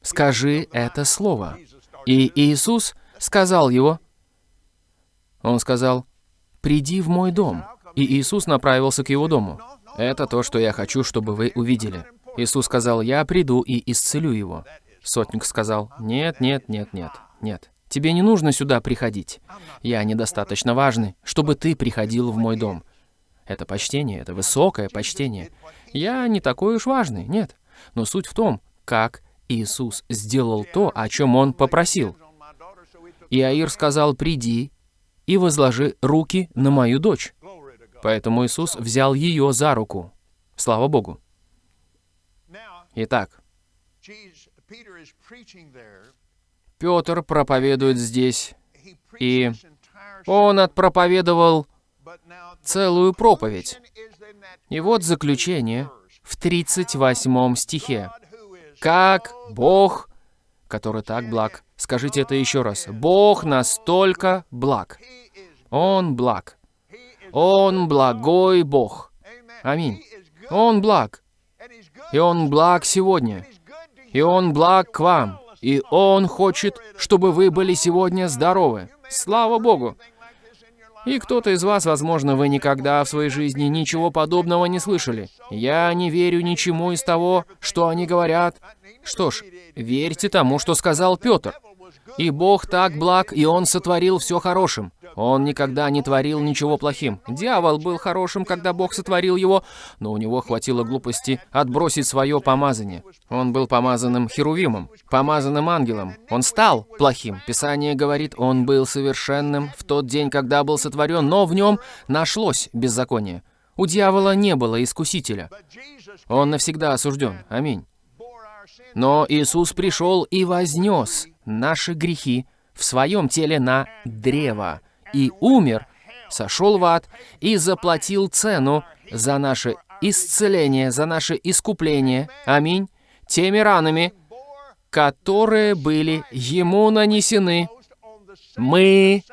«Скажи это слово». И Иисус сказал его, он сказал, «Приди в мой дом». И Иисус направился к его дому. Это то, что я хочу, чтобы вы увидели. Иисус сказал, «Я приду и исцелю его». Сотник сказал, «Нет, нет, нет, нет, нет. Тебе не нужно сюда приходить. Я недостаточно важный, чтобы ты приходил в мой дом. Это почтение, это высокое почтение. Я не такой уж важный, нет. Но суть в том, как Иисус сделал то, о чем Он попросил. Иаир сказал, «Приди и возложи руки на мою дочь». Поэтому Иисус взял ее за руку. Слава Богу. Итак, Петр проповедует здесь, и он отпроповедовал целую проповедь. И вот заключение в 38 стихе. «Как Бог, который так благ». Скажите это еще раз. «Бог настолько благ». Он благ. Он благой Бог. Аминь. Он благ. И Он благ сегодня. И Он благ к вам. И Он хочет, чтобы вы были сегодня здоровы. Слава Богу! И кто-то из вас, возможно, вы никогда в своей жизни ничего подобного не слышали. Я не верю ничему из того, что они говорят. Что ж, верьте тому, что сказал Петр. И Бог так благ, и Он сотворил все хорошим. Он никогда не творил ничего плохим. Дьявол был хорошим, когда Бог сотворил его, но у него хватило глупости отбросить свое помазание. Он был помазанным херувимом, помазанным ангелом. Он стал плохим. Писание говорит, он был совершенным в тот день, когда был сотворен, но в нем нашлось беззаконие. У дьявола не было искусителя. Он навсегда осужден. Аминь. Но Иисус пришел и вознес наши грехи в своем теле на древо и умер, сошел в ад и заплатил цену за наше исцеление, за наше искупление. Аминь. Теми ранами, которые были ему нанесены, мы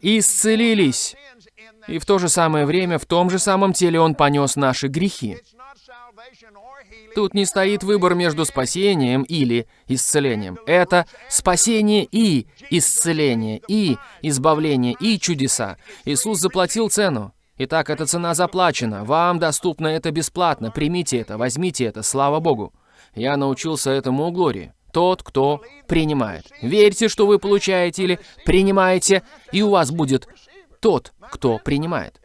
исцелились. И в то же самое время, в том же самом теле он понес наши грехи. Тут не стоит выбор между спасением или исцелением. Это спасение и исцеление, и избавление, и чудеса. Иисус заплатил цену. Итак, эта цена заплачена. Вам доступно это бесплатно. Примите это, возьмите это, слава Богу. Я научился этому у Глории. Тот, кто принимает. Верьте, что вы получаете или принимаете, и у вас будет тот, кто принимает.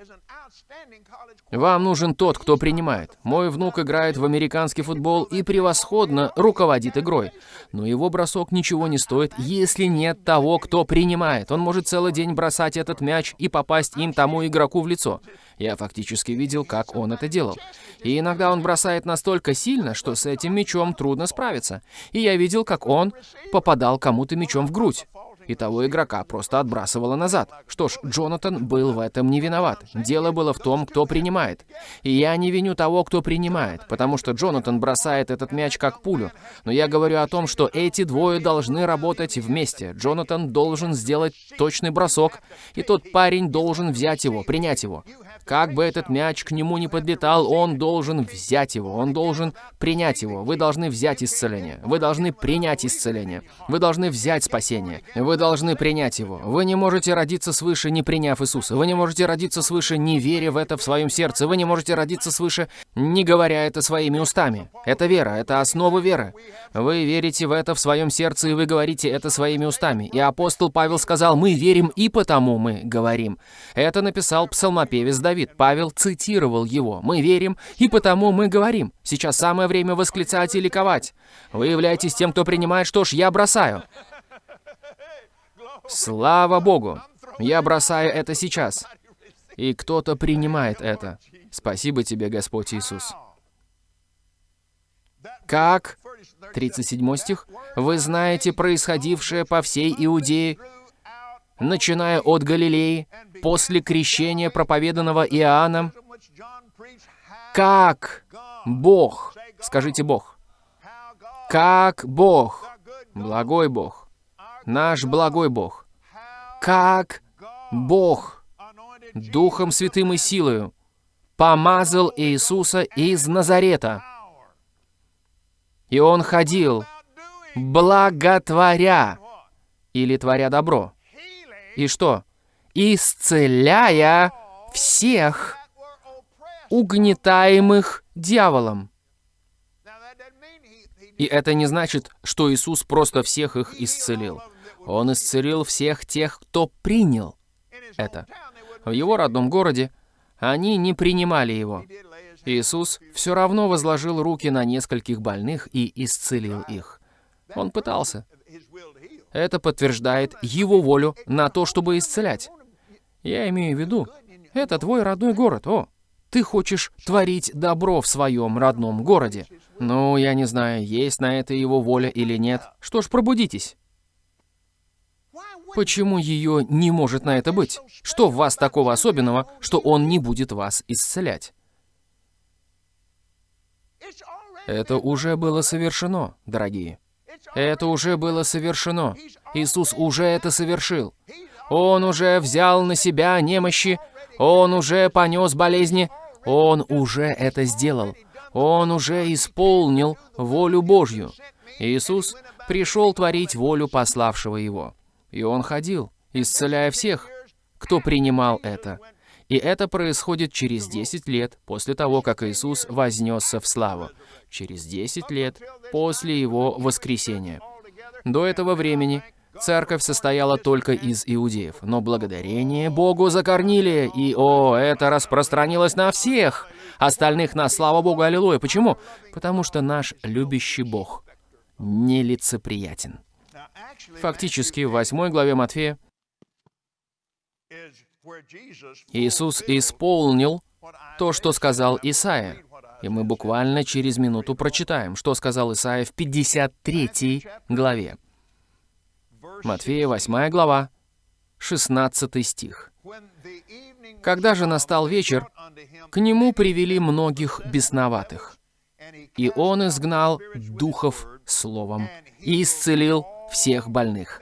Вам нужен тот, кто принимает. Мой внук играет в американский футбол и превосходно руководит игрой. Но его бросок ничего не стоит, если нет того, кто принимает. Он может целый день бросать этот мяч и попасть им тому игроку в лицо. Я фактически видел, как он это делал. И иногда он бросает настолько сильно, что с этим мячом трудно справиться. И я видел, как он попадал кому-то мячом в грудь и того игрока просто отбрасывало назад. Что ж, Джонатан был в этом не виноват. Дело было в том, кто принимает. И я не виню того, кто принимает, потому что Джонатан бросает этот мяч как пулю. Но я говорю о том, что эти двое должны работать вместе. Джонатан должен сделать точный бросок, и тот парень должен взять его, принять его. Как бы этот мяч к нему не подлетал, он должен взять его, он должен принять его. Вы должны взять исцеление. Вы должны принять исцеление. Вы должны взять спасение. Вы должны принять Его. Вы не можете родиться свыше, не приняв Иисуса. Вы не можете родиться свыше, не веря в это в своем сердце. Вы не можете родиться свыше, не говоря это своими устами. Это вера, это основа веры. Вы верите в это в своем сердце, и вы говорите это своими устами. И апостол Павел сказал, мы верим, и потому мы говорим. Это написал псалмопевец Давид. Павел цитировал его. Мы верим, и потому мы говорим. Сейчас самое время восклицать и ликовать. Вы являетесь тем, кто принимает, что ж, я бросаю. Слава Богу! Я бросаю это сейчас. И кто-то принимает это. Спасибо тебе, Господь Иисус. Как, 37 стих, вы знаете происходившее по всей Иудее, начиная от Галилеи, после крещения, проповеданного Иоанном, как Бог, скажите Бог, как Бог, благой Бог, наш благой Бог, как Бог, Духом Святым и силою, помазал Иисуса из Назарета. И Он ходил, благотворя, или творя добро. И что? Исцеляя всех угнетаемых дьяволом. И это не значит, что Иисус просто всех их исцелил. Он исцелил всех тех, кто принял это. В его родном городе они не принимали его. Иисус все равно возложил руки на нескольких больных и исцелил их. Он пытался. Это подтверждает его волю на то, чтобы исцелять. Я имею в виду, это твой родной город. О, ты хочешь творить добро в своем родном городе. Ну, я не знаю, есть на это его воля или нет. Что ж, пробудитесь. Почему ее не может на это быть? Что в вас такого особенного, что он не будет вас исцелять? Это уже было совершено, дорогие. Это уже было совершено. Иисус уже это совершил. Он уже взял на себя немощи, Он уже понес болезни, Он уже это сделал. Он уже исполнил волю Божью. Иисус пришел творить волю пославшего Его. И Он ходил, исцеляя всех, кто принимал это. И это происходит через 10 лет после того, как Иисус вознесся в славу. Через 10 лет после Его воскресения. До этого времени церковь состояла только из иудеев, но благодарение Богу за Корнилия, и, о, это распространилось на всех остальных нас, слава Богу, аллилуйя. Почему? Потому что наш любящий Бог нелицеприятен. Фактически, в 8 главе Матфея Иисус исполнил то, что сказал Исаия. И мы буквально через минуту прочитаем, что сказал Исаия в 53 главе. Матфея 8 глава, 16 стих. «Когда же настал вечер, к нему привели многих бесноватых, и он изгнал духов словом и исцелил всех больных.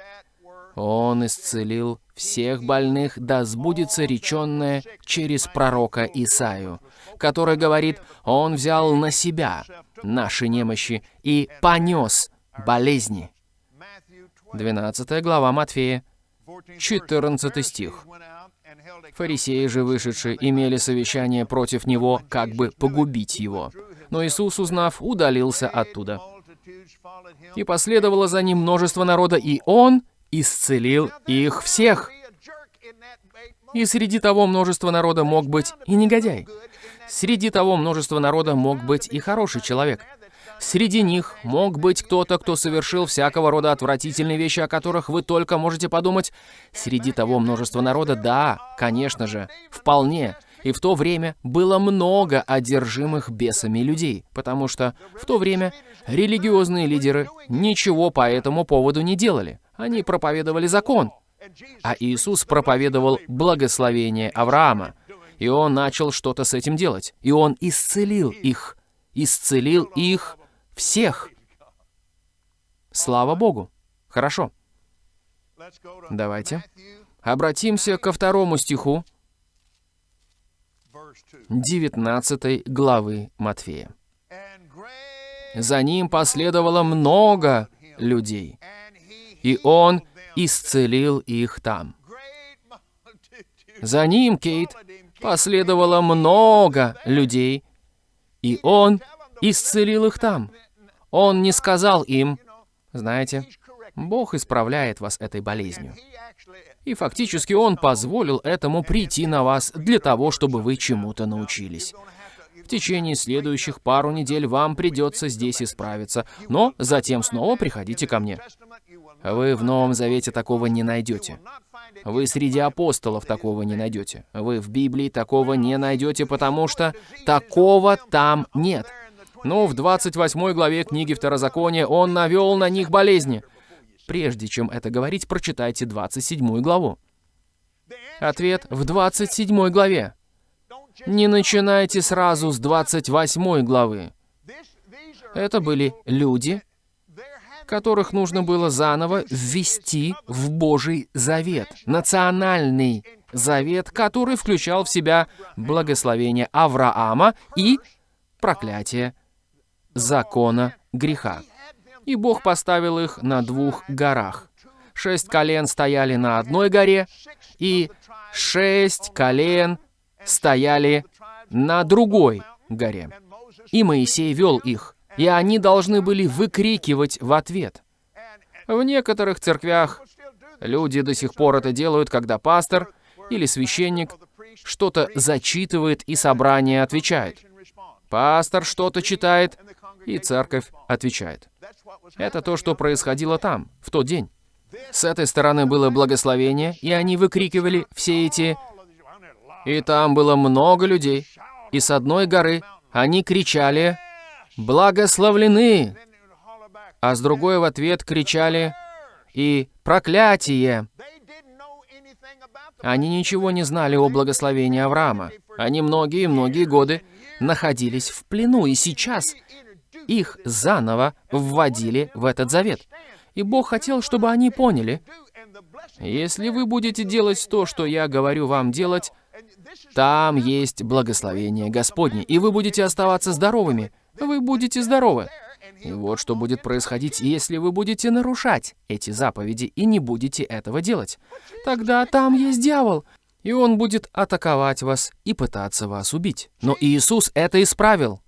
Он исцелил всех больных, да сбудется реченное через пророка Исаю, который говорит, «Он взял на себя наши немощи и понес болезни». 12 глава Матфея, 14 стих. Фарисеи же вышедшие имели совещание против него, как бы погубить его. Но Иисус, узнав, удалился оттуда. И последовало за ним множество народа, и он исцелил их всех. И среди того множества народа мог быть и негодяй. Среди того множества народа мог быть и хороший человек. Среди них мог быть кто-то, кто совершил всякого рода отвратительные вещи, о которых вы только можете подумать. Среди того множества народа, да, конечно же, вполне. И в то время было много одержимых бесами людей, потому что в то время религиозные лидеры ничего по этому поводу не делали. Они проповедовали закон. А Иисус проповедовал благословение Авраама. И Он начал что-то с этим делать. И Он исцелил их. Исцелил их всех. Слава Богу. Хорошо. Давайте обратимся ко второму стиху 19 главы Матфея. «За ним последовало много людей, и Он исцелил их там. За ним, Кейт, последовало много людей, и Он исцелил их там. Он не сказал им, знаете, Бог исправляет вас этой болезнью. И фактически Он позволил этому прийти на вас для того, чтобы вы чему-то научились. В течение следующих пару недель вам придется здесь исправиться, но затем снова приходите ко мне. Вы в Новом Завете такого не найдете. Вы среди апостолов такого не найдете. Вы в Библии такого не найдете, потому что такого там нет. Ну, в 28 главе книги Второзакония он навел на них болезни. Прежде чем это говорить, прочитайте 27 главу. Ответ в 27 главе. Не начинайте сразу с 28 главы. Это были люди, которых нужно было заново ввести в Божий завет, национальный завет, который включал в себя благословение Авраама и проклятие закона греха. И Бог поставил их на двух горах. Шесть колен стояли на одной горе, и шесть колен стояли на другой горе. И Моисей вел их, и они должны были выкрикивать в ответ. В некоторых церквях люди до сих пор это делают, когда пастор или священник что-то зачитывает, и собрание отвечает. Пастор что-то читает, и церковь отвечает. Это то, что происходило там, в тот день. С этой стороны было благословение, и они выкрикивали все эти... И там было много людей. И с одной горы они кричали «Благословлены!», а с другой в ответ кричали и «Проклятие!». Они ничего не знали о благословении Авраама. Они многие-многие годы находились в плену, и сейчас их заново вводили в этот завет. И Бог хотел, чтобы они поняли, если вы будете делать то, что я говорю вам делать, там есть благословение Господне, и вы будете оставаться здоровыми. Вы будете здоровы. И вот что будет происходить, если вы будете нарушать эти заповеди и не будете этого делать. Тогда там есть дьявол, и он будет атаковать вас и пытаться вас убить. Но Иисус это исправил.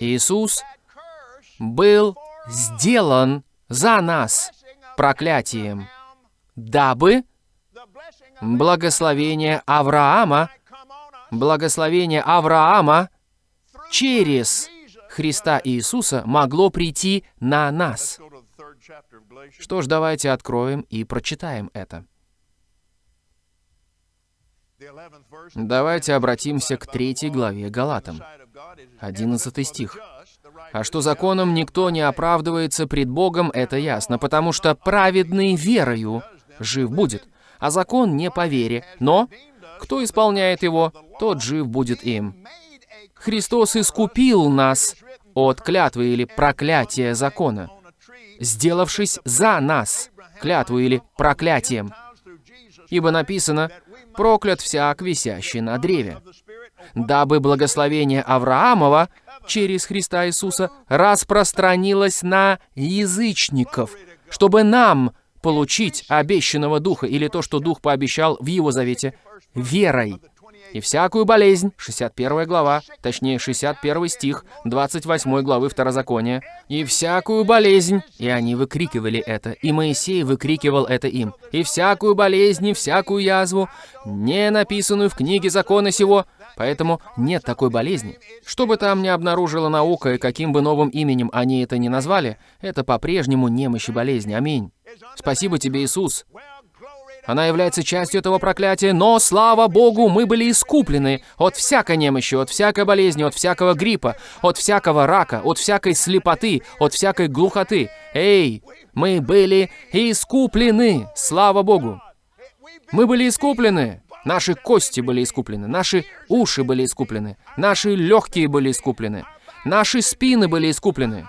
Иисус был сделан за нас проклятием, дабы благословение Авраама, благословение Авраама через Христа Иисуса могло прийти на нас. Что ж, давайте откроем и прочитаем это. Давайте обратимся к третьей главе Галатам. 11 стих. А что законом никто не оправдывается пред Богом, это ясно, потому что праведный верою жив будет, а закон не по вере, но кто исполняет его, тот жив будет им. Христос искупил нас от клятвы или проклятия закона, сделавшись за нас клятву или проклятием. Ибо написано, проклят всяк, висящий на древе дабы благословение Авраамова через Христа Иисуса распространилось на язычников, чтобы нам получить обещанного Духа, или то, что Дух пообещал в Его Завете, верой. И всякую болезнь, 61 глава, точнее 61 стих, 28 главы Второзакония, и всякую болезнь, и они выкрикивали это, и Моисей выкрикивал это им, и всякую болезнь, и всякую язву, не написанную в книге закона сего, Поэтому нет такой болезни. Что бы там ни обнаружила наука и каким бы новым именем они это ни назвали, это по-прежнему немощь и болезнь. Аминь. Спасибо тебе, Иисус. Она является частью этого проклятия, но, слава Богу, мы были искуплены от всякой немощи, от всякой болезни, от всякого гриппа, от всякого рака, от всякой слепоты, от всякой глухоты. Эй, мы были искуплены, слава Богу. Мы были искуплены. Наши кости были искуплены, наши уши были искуплены, наши легкие были искуплены, наши спины были искуплены.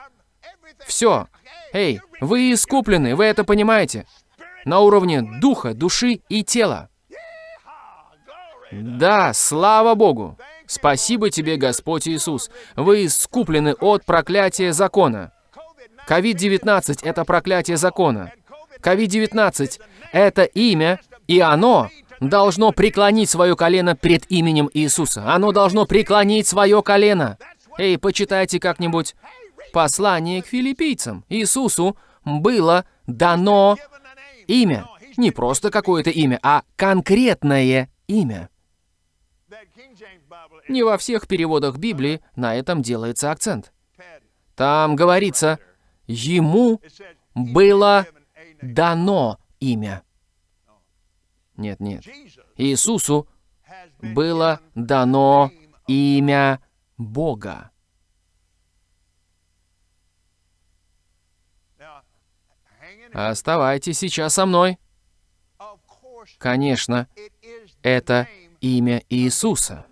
Все. Эй, вы искуплены, вы это понимаете? На уровне духа, души и тела. Да, слава Богу! Спасибо тебе, Господь Иисус. Вы искуплены от проклятия закона. COVID-19 — это проклятие закона. COVID-19 — это имя, и оно должно преклонить свое колено пред именем Иисуса. Оно должно преклонить свое колено. Эй, почитайте как-нибудь послание к филиппийцам. Иисусу было дано имя. Не просто какое-то имя, а конкретное имя. Не во всех переводах Библии на этом делается акцент. Там говорится, ему было дано имя. Нет, нет. Иисусу было дано имя Бога. Оставайтесь сейчас со мной. Конечно, это имя Иисуса.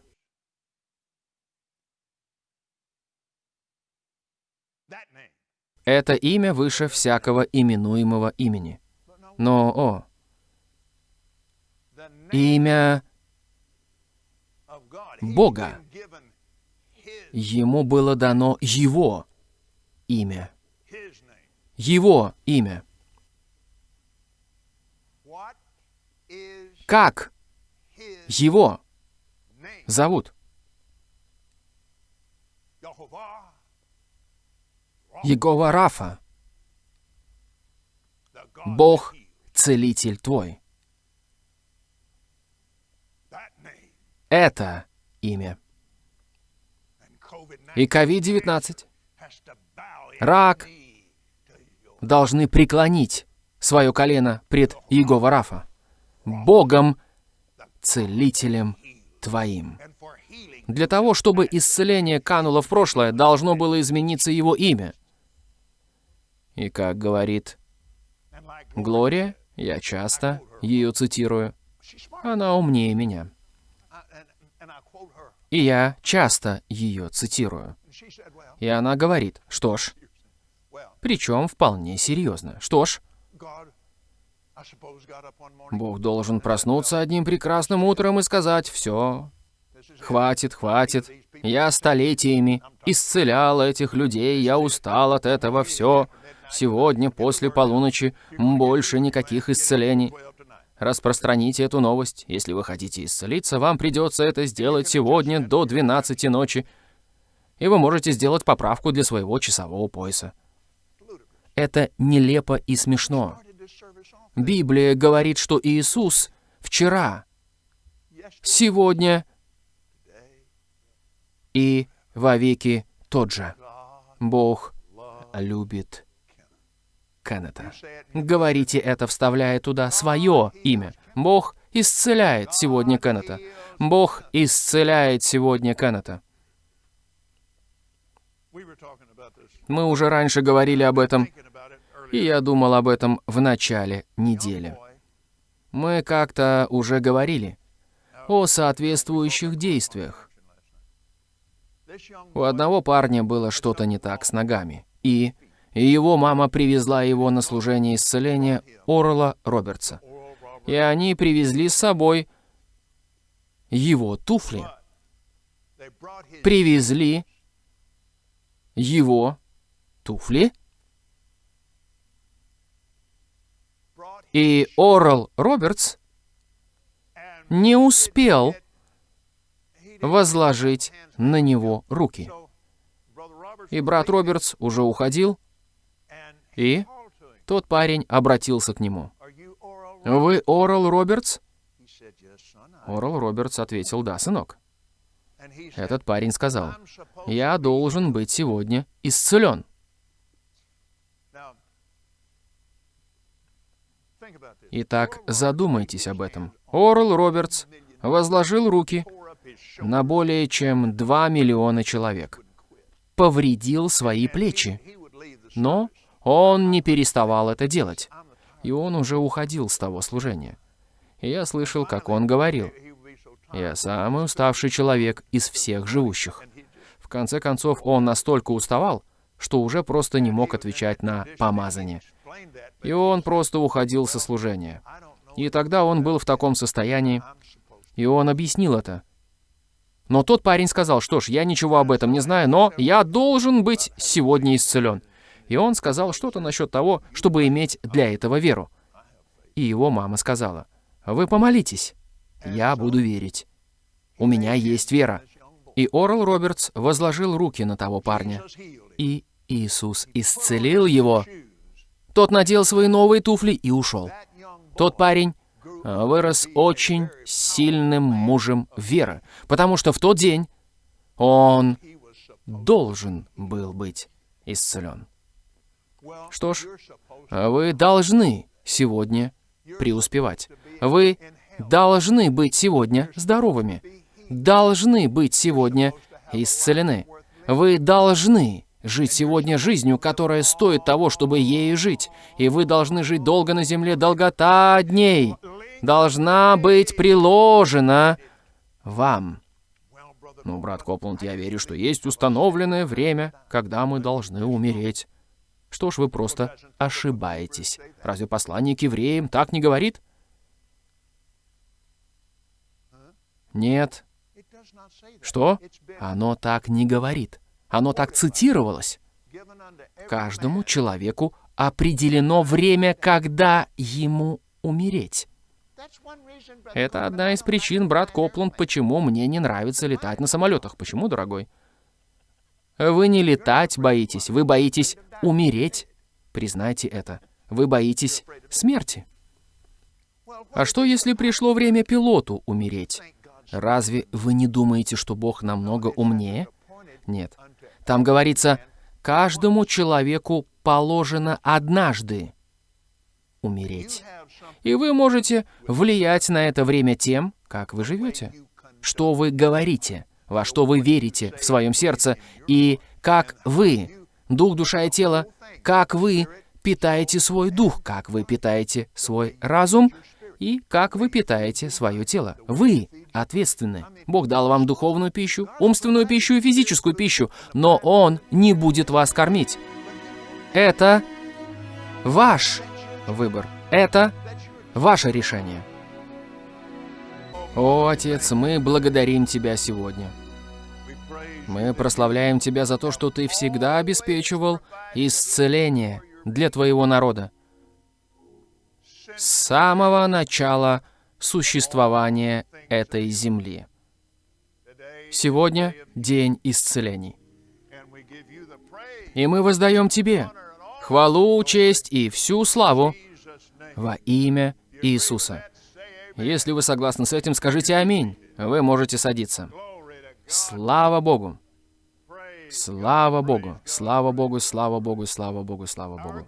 Это имя выше всякого именуемого имени. Но, о, имя Бога. Ему было дано Его имя. Его имя. Как его зовут? Егова Рафа. Бог, целитель твой. Это имя. И COVID-19, рак должны преклонить свое колено пред Егова Рафа, Богом, целителем твоим. Для того, чтобы исцеление кануло в прошлое, должно было измениться его имя. И как говорит Глория, я часто ее цитирую, она умнее меня. И я часто ее цитирую. И она говорит, что ж, причем вполне серьезно. Что ж, Бог должен проснуться одним прекрасным утром и сказать, «Все, хватит, хватит, я столетиями исцелял этих людей, я устал от этого, все, сегодня после полуночи больше никаких исцелений». Распространите эту новость. Если вы хотите исцелиться, вам придется это сделать сегодня до 12 ночи. И вы можете сделать поправку для своего часового пояса. Это нелепо и смешно. Библия говорит, что Иисус вчера, сегодня и вовеки тот же. Бог любит Кеннета. Говорите это, вставляя туда свое имя. Бог исцеляет сегодня Кеннета. Бог исцеляет сегодня Кеннета. Мы уже раньше говорили об этом, и я думал об этом в начале недели. Мы как-то уже говорили о соответствующих действиях. У одного парня было что-то не так с ногами, и и его мама привезла его на служение исцеления Орла Робертса. И они привезли с собой его туфли. Привезли его туфли. И Орл Робертс не успел возложить на него руки. И брат Робертс уже уходил, и тот парень обратился к нему. «Вы Орал Робертс?» Орал Робертс ответил, «Да, сынок». Этот парень сказал, «Я должен быть сегодня исцелен». Итак, задумайтесь об этом. Орл Робертс возложил руки на более чем 2 миллиона человек, повредил свои плечи, но он не переставал это делать, и он уже уходил с того служения. И я слышал, как он говорил, «Я самый уставший человек из всех живущих». В конце концов, он настолько уставал, что уже просто не мог отвечать на помазание. И он просто уходил со служения. И тогда он был в таком состоянии, и он объяснил это. Но тот парень сказал, что ж, я ничего об этом не знаю, но я должен быть сегодня исцелен. И он сказал что-то насчет того, чтобы иметь для этого веру. И его мама сказала, «Вы помолитесь, я буду верить. У меня есть вера». И Орл Робертс возложил руки на того парня. И Иисус исцелил его. Тот надел свои новые туфли и ушел. Тот парень а, вырос очень сильным мужем веры, потому что в тот день он должен был быть исцелен. Что ж, вы должны сегодня преуспевать. Вы должны быть сегодня здоровыми. Должны быть сегодня исцелены. Вы должны жить сегодня жизнью, которая стоит того, чтобы ею жить. И вы должны жить долго на земле, долгота дней должна быть приложена вам. Ну, брат Копланд, я верю, что есть установленное время, когда мы должны умереть. Что ж, вы просто ошибаетесь. Разве послание к евреям так не говорит? Нет. Что? Оно так не говорит. Оно так цитировалось. Каждому человеку определено время, когда ему умереть. Это одна из причин, брат Копланд, почему мне не нравится летать на самолетах. Почему, дорогой? Вы не летать боитесь, вы боитесь умереть. Признайте это. Вы боитесь смерти. А что, если пришло время пилоту умереть? Разве вы не думаете, что Бог намного умнее? Нет. Там говорится, каждому человеку положено однажды умереть. И вы можете влиять на это время тем, как вы живете, что вы говорите, во что вы верите в своем сердце, и как вы, дух, душа и тело, как вы питаете свой дух, как вы питаете свой разум и как вы питаете свое тело. Вы ответственны. Бог дал вам духовную пищу, умственную пищу и физическую пищу, но Он не будет вас кормить. Это ваш выбор. Это ваше решение. О, Отец, мы благодарим Тебя сегодня. Мы прославляем Тебя за то, что Ты всегда обеспечивал исцеление для Твоего народа. С самого начала существования этой земли. Сегодня день исцелений. И мы воздаем Тебе хвалу, честь и всю славу во имя Иисуса. Если вы согласны с этим, скажите «Аминь». Вы можете садиться. Слава Богу! Слава Богу! Слава Богу! Слава Богу! Слава Богу! Слава Богу!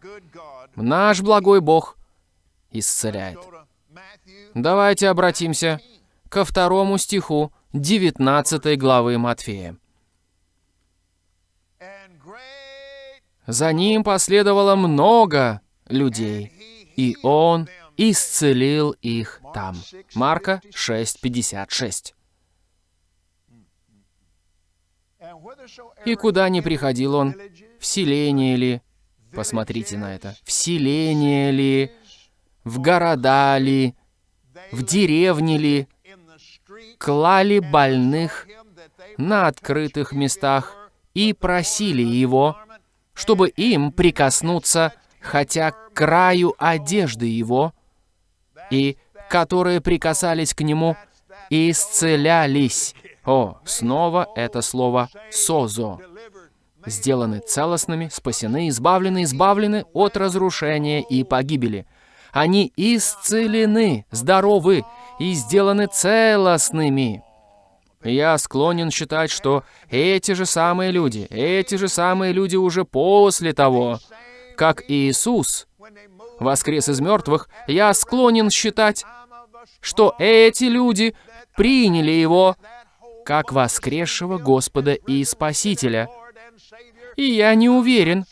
Наш благой Бог исцеляет. Давайте обратимся ко второму стиху 19 главы Матфея. За ним последовало много людей, и он исцелил их там. Марка 6:56. И куда ни приходил он, в селение ли, посмотрите на это, в селение ли, в города ли, в деревне ли, клали больных на открытых местах и просили его, чтобы им прикоснуться хотя к краю одежды его, и которые прикасались к нему, исцелялись. О, снова это слово «созо». Сделаны целостными, спасены, избавлены, избавлены от разрушения и погибели. Они исцелены, здоровы и сделаны целостными. Я склонен считать, что эти же самые люди, эти же самые люди уже после того, как Иисус воскрес из мертвых, я склонен считать, что эти люди приняли Его как воскресшего Господа и Спасителя. И я не уверен,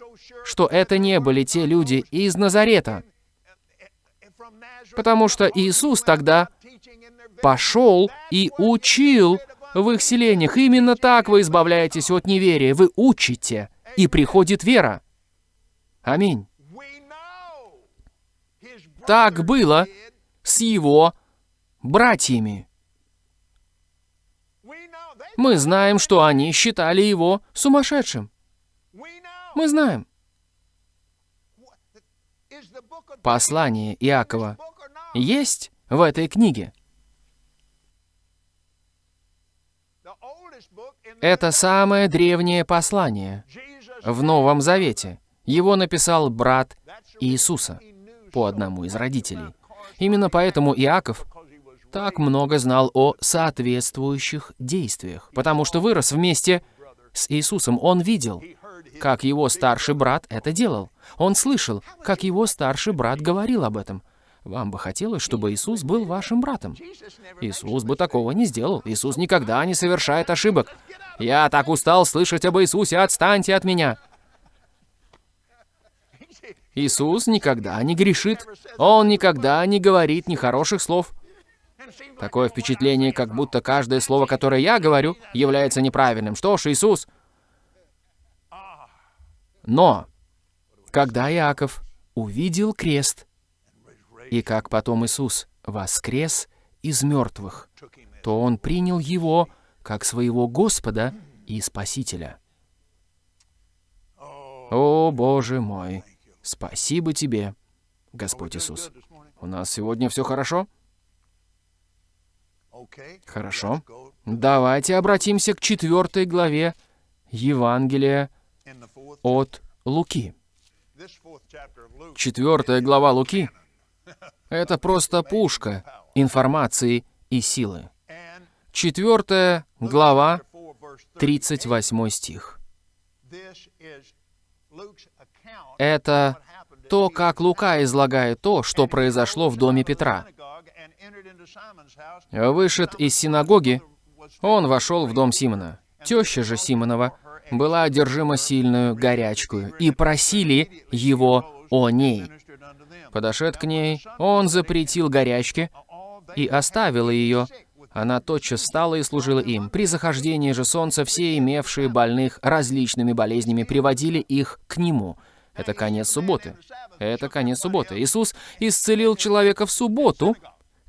что это не были те люди из Назарета, потому что Иисус тогда пошел и учил в их селениях. Именно так вы избавляетесь от неверия. Вы учите, и приходит вера. Аминь. Так было с его братьями. Мы знаем, что они считали его сумасшедшим. Мы знаем. Послание Иакова есть в этой книге. Это самое древнее послание в Новом Завете. Его написал брат Иисуса по одному из родителей. Именно поэтому Иаков так много знал о соответствующих действиях, потому что вырос вместе с Иисусом. Он видел, как его старший брат это делал. Он слышал, как его старший брат говорил об этом. Вам бы хотелось, чтобы Иисус был вашим братом. Иисус бы такого не сделал. Иисус никогда не совершает ошибок. Я так устал слышать об Иисусе, отстаньте от меня. Иисус никогда не грешит. Он никогда не говорит нехороших слов. Такое впечатление, как будто каждое слово, которое я говорю, является неправильным. Что ж, Иисус... Но, когда Иаков увидел крест, и как потом Иисус воскрес из мертвых, то он принял его как своего Господа и Спасителя. О, Боже мой! Спасибо Тебе, Господь Иисус. У нас сегодня все хорошо? Хорошо. Давайте обратимся к четвертой главе Евангелия от Луки. Четвертая глава Луки — это просто пушка информации и силы. Четвертая глава, 38 стих. Это то, как Лука излагает то, что произошло в доме Петра. Вышед из синагоги, он вошел в дом Симона. Теща же Симонова была одержима сильную горячкую, и просили его о ней. Подошед к ней, он запретил горячке и оставил ее. Она тотчас встала и служила им. При захождении же солнца все имевшие больных различными болезнями приводили их к нему. Это конец субботы. Это конец субботы. Иисус исцелил человека в субботу,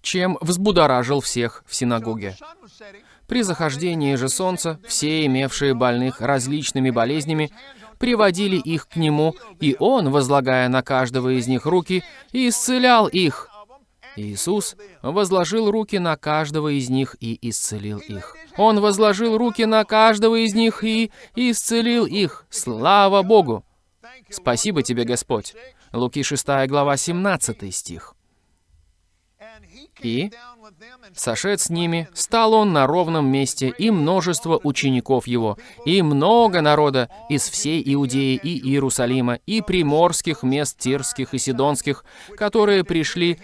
чем взбудоражил всех в синагоге. При захождении же солнца все имевшие больных различными болезнями приводили их к нему, и он, возлагая на каждого из них руки, исцелял их. Иисус возложил руки на каждого из них и исцелил их. Он возложил руки на каждого из них и исцелил их. Слава Богу! Спасибо тебе, Господь. Луки 6 глава 17 стих. И, сошед с ними, стал он на ровном месте, и множество учеников его, и много народа из всей Иудеи и Иерусалима, и приморских мест Тирских и Сидонских, которые пришли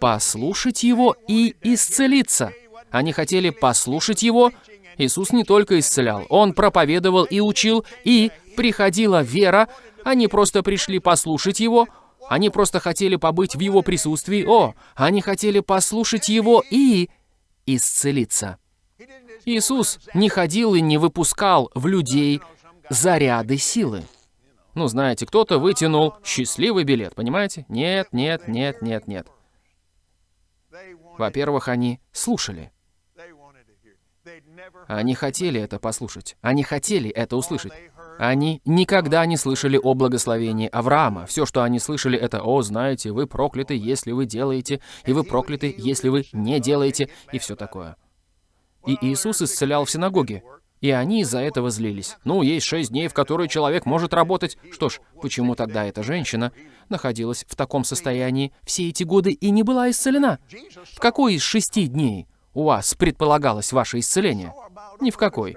послушать его и исцелиться. Они хотели послушать его. Иисус не только исцелял, Он проповедовал и учил, и приходила вера. Они просто пришли послушать его, они просто хотели побыть в его присутствии. О, они хотели послушать его и исцелиться. Иисус не ходил и не выпускал в людей заряды силы. Ну, знаете, кто-то вытянул счастливый билет, понимаете? Нет, нет, нет, нет, нет. Во-первых, они слушали. Они хотели это послушать. Они хотели это услышать. Они никогда не слышали о благословении Авраама. Все, что они слышали, это «О, знаете, вы прокляты, если вы делаете, и вы прокляты, если вы не делаете», и все такое. И Иисус исцелял в синагоге. И они из-за этого злились. Ну, есть шесть дней, в которые человек может работать. Что ж, почему тогда эта женщина находилась в таком состоянии все эти годы и не была исцелена? В какой из шести дней у вас предполагалось ваше исцеление? Ни в какой.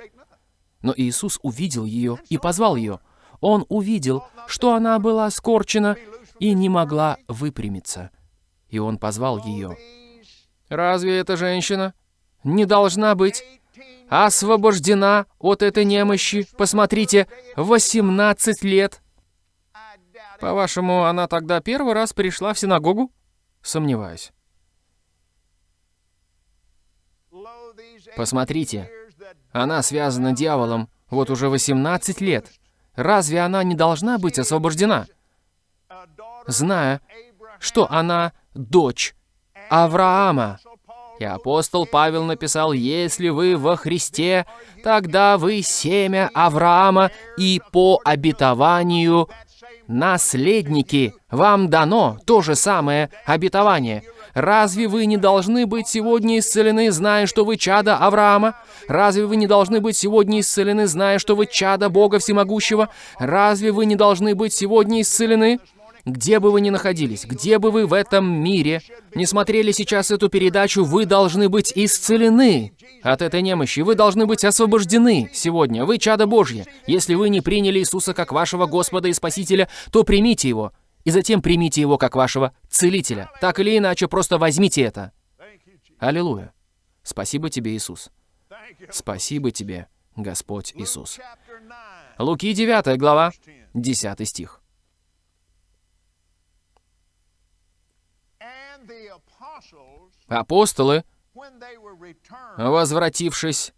Но Иисус увидел ее и позвал ее. Он увидел, что она была скорчена и не могла выпрямиться. И он позвал ее. «Разве эта женщина не должна быть освобождена от этой немощи? Посмотрите, 18 лет!» По-вашему, она тогда первый раз пришла в синагогу? Сомневаюсь. Посмотрите, она связана дьяволом вот уже 18 лет. Разве она не должна быть освобождена? Зная, что она дочь Авраама. И апостол Павел написал, «Если вы во Христе, тогда вы семя Авраама, и по обетованию наследники, вам дано то же самое обетование. Разве вы не должны быть сегодня исцелены, зная, что вы чада Авраама? Разве вы не должны быть сегодня исцелены, зная, что вы чада Бога Всемогущего? Разве вы не должны быть сегодня исцелены? Где бы вы ни находились, где бы вы в этом мире не смотрели сейчас эту передачу, вы должны быть исцелены от этой немощи. Вы должны быть освобождены сегодня. Вы чадо Божье. Если вы не приняли Иисуса как вашего Господа и Спасителя, то примите Его. И затем примите Его как вашего Целителя. Так или иначе, просто возьмите это. Аллилуйя. Спасибо тебе, Иисус. Спасибо тебе, Господь Иисус. Луки 9 глава, 10 стих. Апостолы, возвратившись,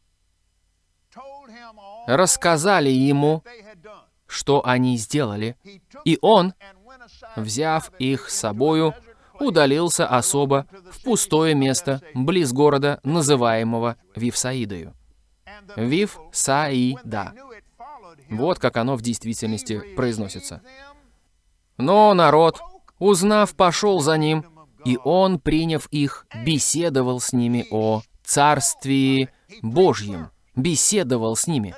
рассказали ему, что они сделали, и он, взяв их с собою, удалился особо в пустое место близ города, называемого Вифсаидою. Вифсаида. Вот как оно в действительности произносится. Но народ, узнав, пошел за ним, и он, приняв их, беседовал с ними о Царствии Божьем. Беседовал с ними.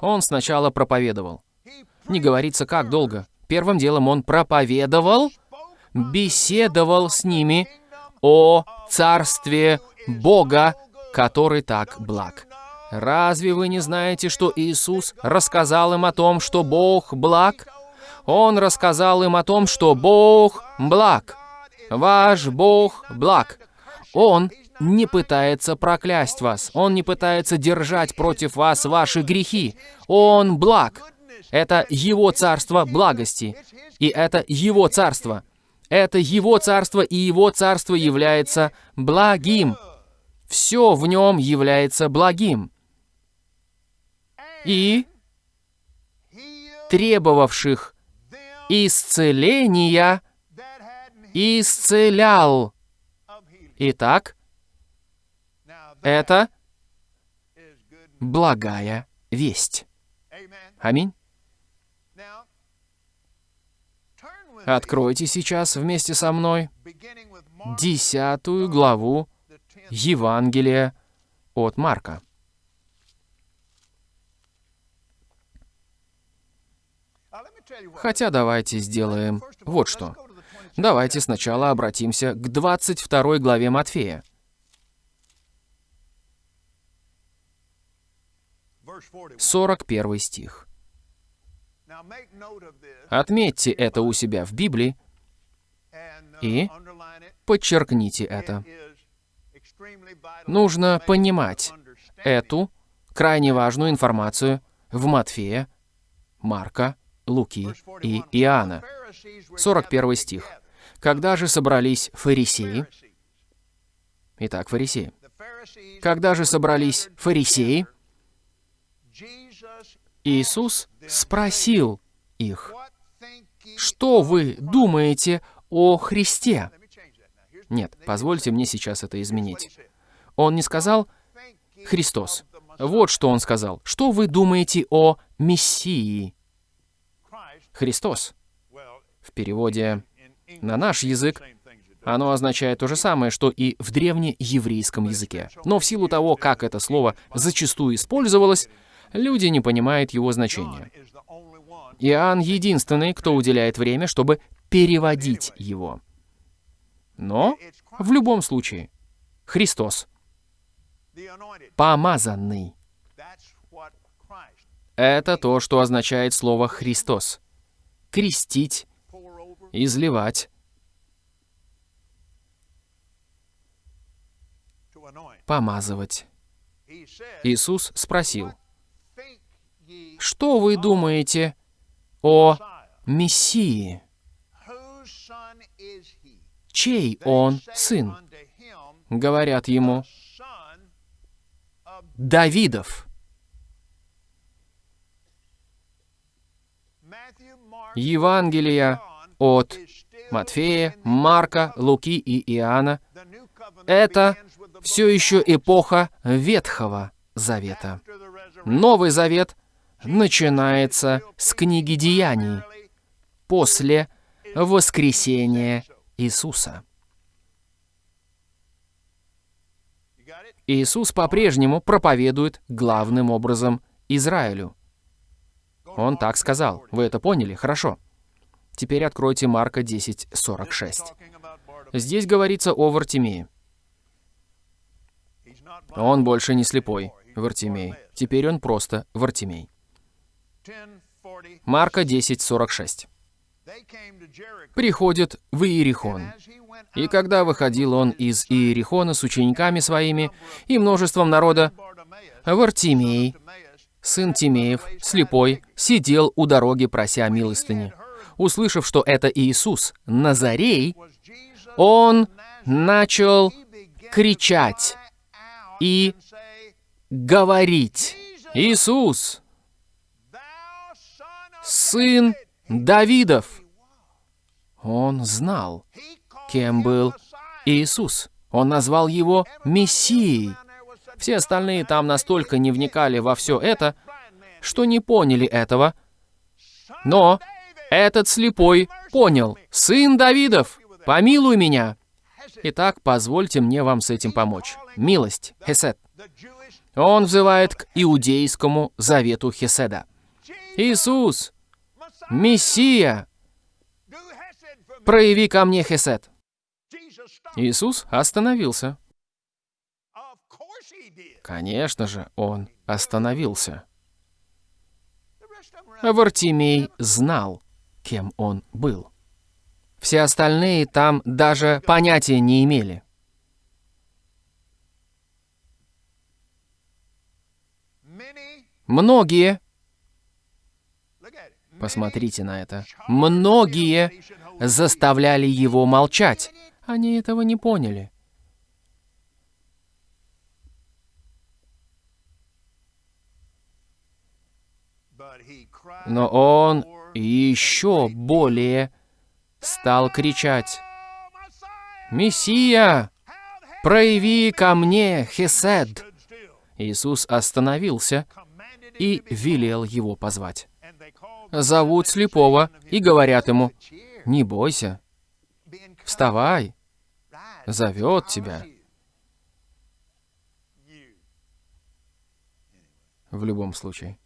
Он сначала проповедовал. Не говорится, как долго. Первым делом он проповедовал, беседовал с ними о Царстве Бога, который так благ. Разве вы не знаете, что Иисус рассказал им о том, что Бог благ? Он рассказал им о том, что Бог благ. Ваш Бог благ. Он не пытается проклясть вас. Он не пытается держать против вас ваши грехи. Он благ. Это Его царство благости. И это Его царство. Это Его царство, и Его царство является благим. Все в нем является благим. И требовавших исцеления исцелял. Итак, это благая весть. Аминь. Откройте сейчас вместе со мной десятую главу Евангелия от Марка. Хотя давайте сделаем вот что. Давайте сначала обратимся к 22 главе Матфея. 41 стих. Отметьте это у себя в Библии и подчеркните это. Нужно понимать эту крайне важную информацию в Матфея, Марка, Луки и Иоанна. 41 стих. Когда же собрались фарисеи? Итак, фарисеи. Когда же собрались фарисеи, Иисус спросил их, «Что вы думаете о Христе?» Нет, позвольте мне сейчас это изменить. Он не сказал «Христос». Вот что он сказал. «Что вы думаете о Мессии?» Христос. В переводе на наш язык оно означает то же самое, что и в древнееврейском языке. Но в силу того, как это слово зачастую использовалось, люди не понимают его значения. Иоанн единственный, кто уделяет время, чтобы переводить его. Но в любом случае, Христос, помазанный, это то, что означает слово «Христос». Крестить, изливать, помазывать. Иисус спросил, «Что вы думаете о Мессии? Чей он сын?» Говорят ему, «Давидов». Евангелия от Матфея, Марка, Луки и Иоанна — это все еще эпоха Ветхого Завета. Новый Завет начинается с книги Деяний. после воскресения Иисуса. Иисус по-прежнему проповедует главным образом Израилю. Он так сказал. Вы это поняли? Хорошо. Теперь откройте Марка 10:46. Talking about Bartimaeus. Здесь говорится о Вартимее. Он больше не слепой, Вартимей. Теперь он просто Вартимей. 10:40. Марка 10:46. They came to Jericho. Приходит в Иерихон. И когда выходил он из Иерихона с учениками своими и множеством народа, Вартимей, сын Тимеев, слепой, сидел у дороги, прося милостыни. Услышав, что это Иисус, Назарей, он начал кричать и говорить, «Иисус, сын Давидов!» Он знал, кем был. Иисус. Он назвал его Мессией. Все остальные там настолько не вникали во все это, что не поняли этого. Но этот слепой понял. «Сын Давидов, помилуй меня!» Итак, позвольте мне вам с этим помочь. Милость, Хесед. Он взывает к иудейскому завету Хеседа. «Иисус. Мессия, прояви ко мне Хесед». Иисус остановился. Конечно же, он остановился. Вартимей знал, кем он был. Все остальные там даже понятия не имели. Многие, посмотрите на это, многие заставляли его молчать. Они этого не поняли. Но он еще более стал кричать, "Oh, Messiah, «Мессия, прояви ко мне Хесед!» Иисус остановился и велел его позвать. Зовут слепого и говорят ему, «Не бойся, вставай, зовет тебя». В любом случае.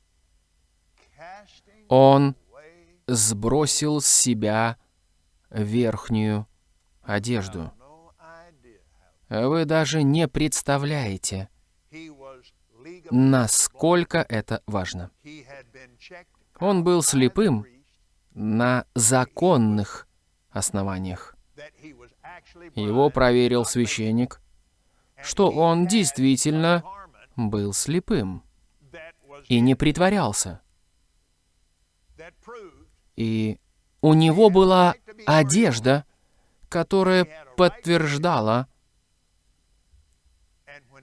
Он сбросил с себя верхнюю одежду. Вы даже не представляете, насколько это важно. Он был слепым на законных основаниях. Его проверил священник, что он действительно был слепым и не притворялся. И у него была одежда, которая подтверждала,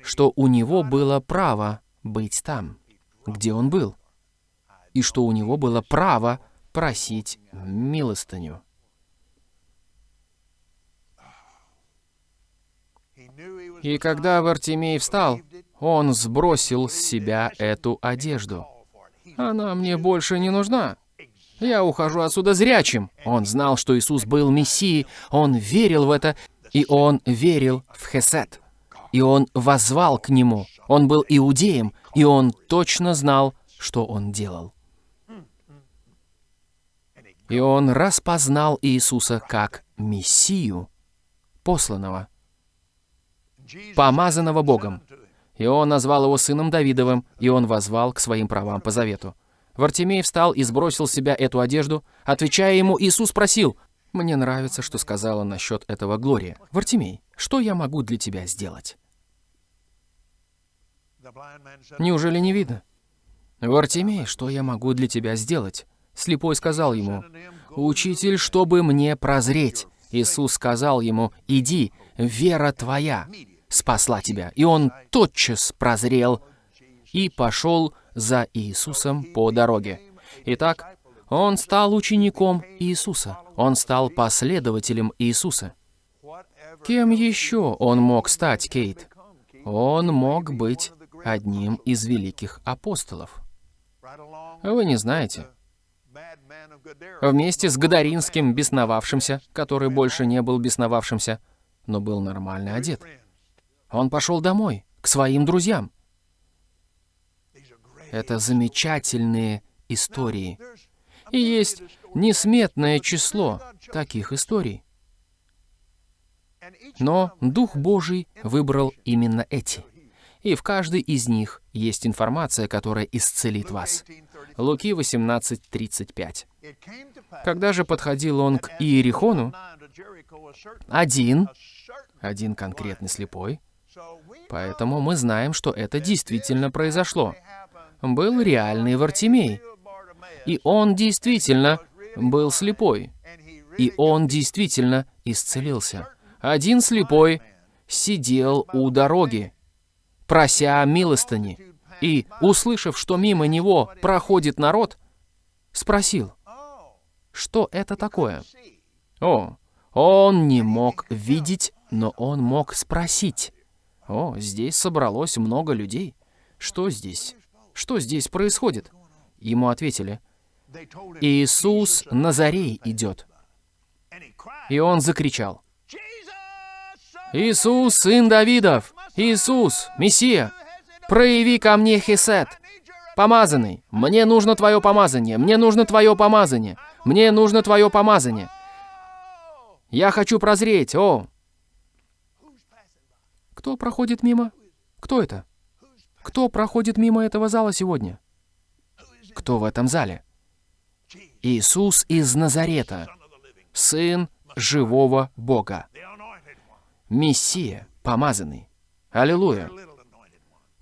что у него было право быть там, где он был, и что у него было право просить милостыню. И когда Вартимей встал, он сбросил с себя эту одежду. Она мне больше не нужна. Я ухожу отсюда зрячим. Он знал, что Иисус был Мессией, он верил в это, и он верил в Хесед. И он возвал к нему. Он был иудеем, и он точно знал, что он делал. И он распознал Иисуса как Мессию, посланного, помазанного Богом. И он назвал его сыном Давидовым, и он возвал к своим правам по завету. Вартимей встал и сбросил с себя эту одежду. Отвечая ему, Иисус спросил, «Мне нравится, что сказала насчет этого Глория. Вартимей, что я могу для тебя сделать?» Неужели не видно? «Вартимей, что я могу для тебя сделать?» Слепой сказал ему, «Учитель, чтобы мне прозреть». Иисус сказал ему, «Иди, вера твоя спасла тебя». И он тотчас прозрел и пошел за Иисусом по дороге. Итак, он стал учеником Иисуса. Он стал последователем Иисуса. Кем еще он мог стать, Кейт? Он мог быть одним из великих апостолов. Вы не знаете. Вместе с Гадаринским бесновавшимся, который больше не был бесновавшимся, но был нормально одет. Он пошел домой, к своим друзьям. Это замечательные истории. И есть несметное число таких историй. Но Дух Божий выбрал именно эти. И в каждой из них есть информация, которая исцелит вас. Луки 18:35. Когда же подходил он к Иерихону, один, один конкретный слепой, поэтому мы знаем, что это действительно произошло. Был реальный Вартимей, и он действительно был слепой, и он действительно исцелился. Один слепой сидел у дороги, прося милостыни, и, услышав, что мимо него проходит народ, спросил, что это такое? О, он не мог видеть, но он мог спросить. О, здесь собралось много людей. Что здесь? Что здесь происходит? Ему ответили, Иисус Назарей идет. И он закричал, Иисус, сын Давидов! Иисус, Мессия! Прояви ко мне хесед! Помазанный! Мне нужно твое помазание! Мне нужно твое помазание! Мне нужно твое помазание! Я хочу прозреть! О! Кто проходит мимо? Кто это? Кто проходит мимо этого зала сегодня? Кто в этом зале? Иисус из Назарета, Сын живого Бога. Мессия, помазанный. Аллилуйя.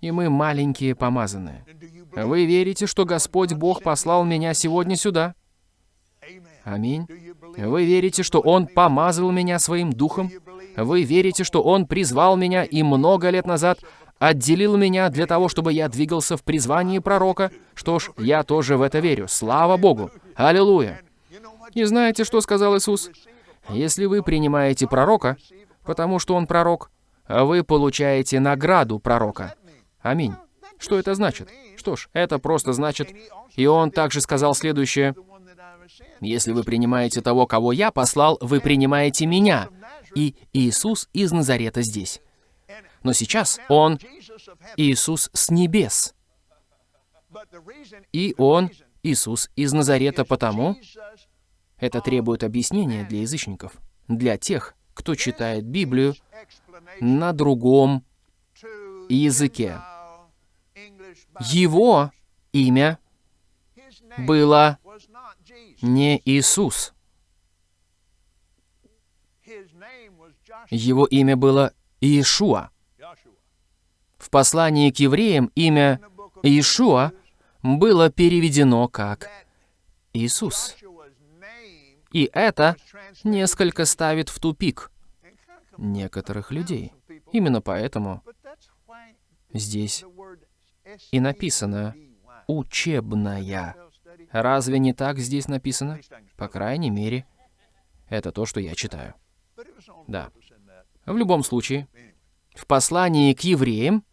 И мы маленькие помазанные. Вы верите, что Господь Бог послал меня сегодня сюда? Аминь. Вы верите, что Он помазал меня своим духом? Вы верите, что Он призвал меня и много лет назад отделил меня для того, чтобы я двигался в призвании пророка? Что ж, я тоже в это верю. Слава Богу. Аллилуйя. И знаете, что сказал Иисус? Если вы принимаете пророка, потому что он пророк, вы получаете награду пророка. Аминь. Что это значит? Что ж, это просто значит... И он также сказал следующее. Если вы принимаете того, кого я послал, вы принимаете меня. И Иисус из Назарета здесь. Но сейчас Он Иисус с небес. И Он Иисус из Назарета потому, это требует объяснения для язычников, для тех, кто читает Библию на другом языке. Его имя было не Иисус. Его имя было Иешуа. В послании к евреям имя Иешуа было переведено как Иисус. И это несколько ставит в тупик некоторых людей. Именно поэтому здесь и написано «учебная». Разве не так здесь написано? По крайней мере, это то, что я читаю. Да. В любом случае, в послании к евреям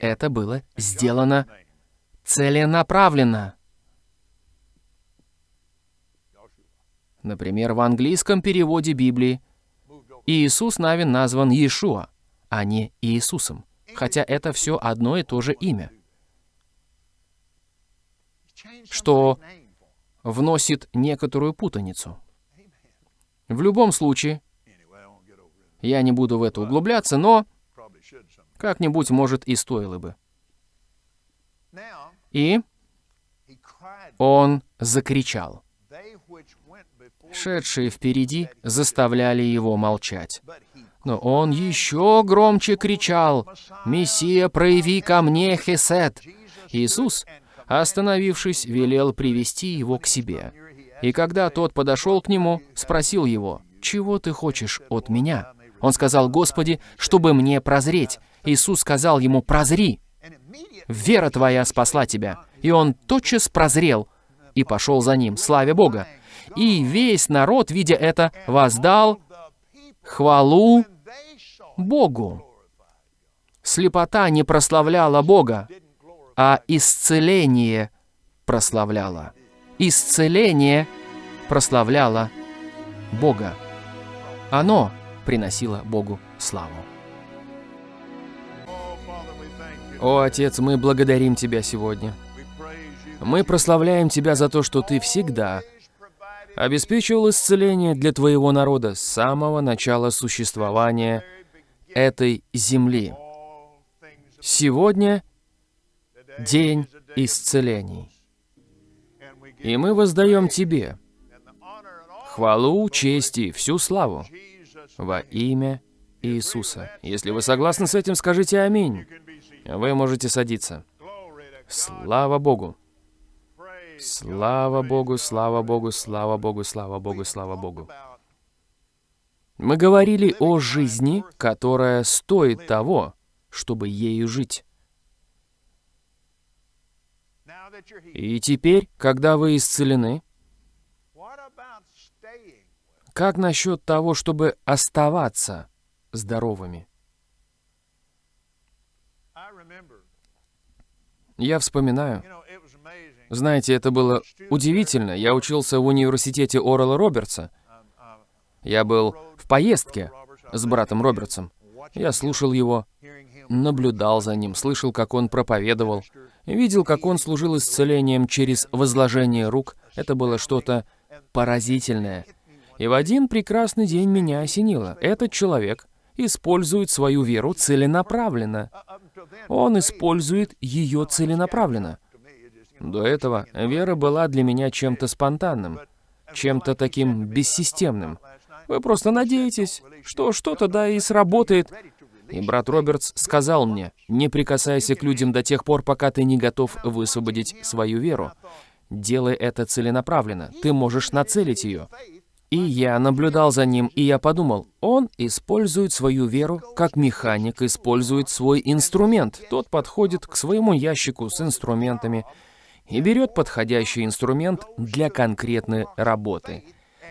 это было сделано целенаправленно. Например, в английском переводе Библии Иисус Навин назван Иешуа, а не Иисусом, хотя это все одно и то же имя, что вносит некоторую путаницу. В любом случае, я не буду в это углубляться, но как-нибудь, может, и стоило бы. И он закричал. Шедшие впереди заставляли его молчать. Но он еще громче кричал, «Мессия, прояви ко мне хесед!» Иисус, остановившись, велел привести его к себе. И когда тот подошел к нему, спросил его, «Чего ты хочешь от меня?» Он сказал, «Господи, чтобы мне прозреть». Иисус сказал ему, «Прозри! Вера твоя спасла тебя». И он тотчас прозрел и пошел за ним, славя Бога. И весь народ, видя это, воздал хвалу Богу. Слепота не прославляла Бога, а исцеление прославляла. исцеление прославляло Бога. Оно приносило Богу славу. О, Отец, мы благодарим Тебя сегодня. Мы прославляем Тебя за то, что Ты всегда обеспечивал исцеление для Твоего народа с самого начала существования этой земли. Сегодня день исцелений. И мы воздаем Тебе хвалу, честь и всю славу во имя Иисуса. Если вы согласны с этим, скажите «Аминь». Вы можете садиться. Слава Богу! Слава Богу, слава Богу, слава Богу, слава Богу, слава Богу. Мы говорили о жизни, которая стоит того, чтобы ею жить. И теперь, когда вы исцелены, как насчет того, чтобы оставаться здоровыми? Я вспоминаю, знаете, это было удивительно. Я учился в университете Орла Робертса. Я был в поездке с братом Робертсом. Я слушал его, наблюдал за ним, слышал, как он проповедовал, видел, как он служил исцелением через возложение рук. Это было что-то поразительное. И в один прекрасный день меня осенило. Этот человек использует свою веру целенаправленно. Он использует ее целенаправленно. До этого вера была для меня чем-то спонтанным, чем-то таким бессистемным. Вы просто надеетесь, что что-то да и сработает. И брат Робертс сказал мне, не прикасайся к людям до тех пор, пока ты не готов высвободить свою веру. Делай это целенаправленно, ты можешь нацелить ее. И я наблюдал за ним, и я подумал, он использует свою веру, как механик использует свой инструмент. Тот подходит к своему ящику с инструментами и берет подходящий инструмент для конкретной работы.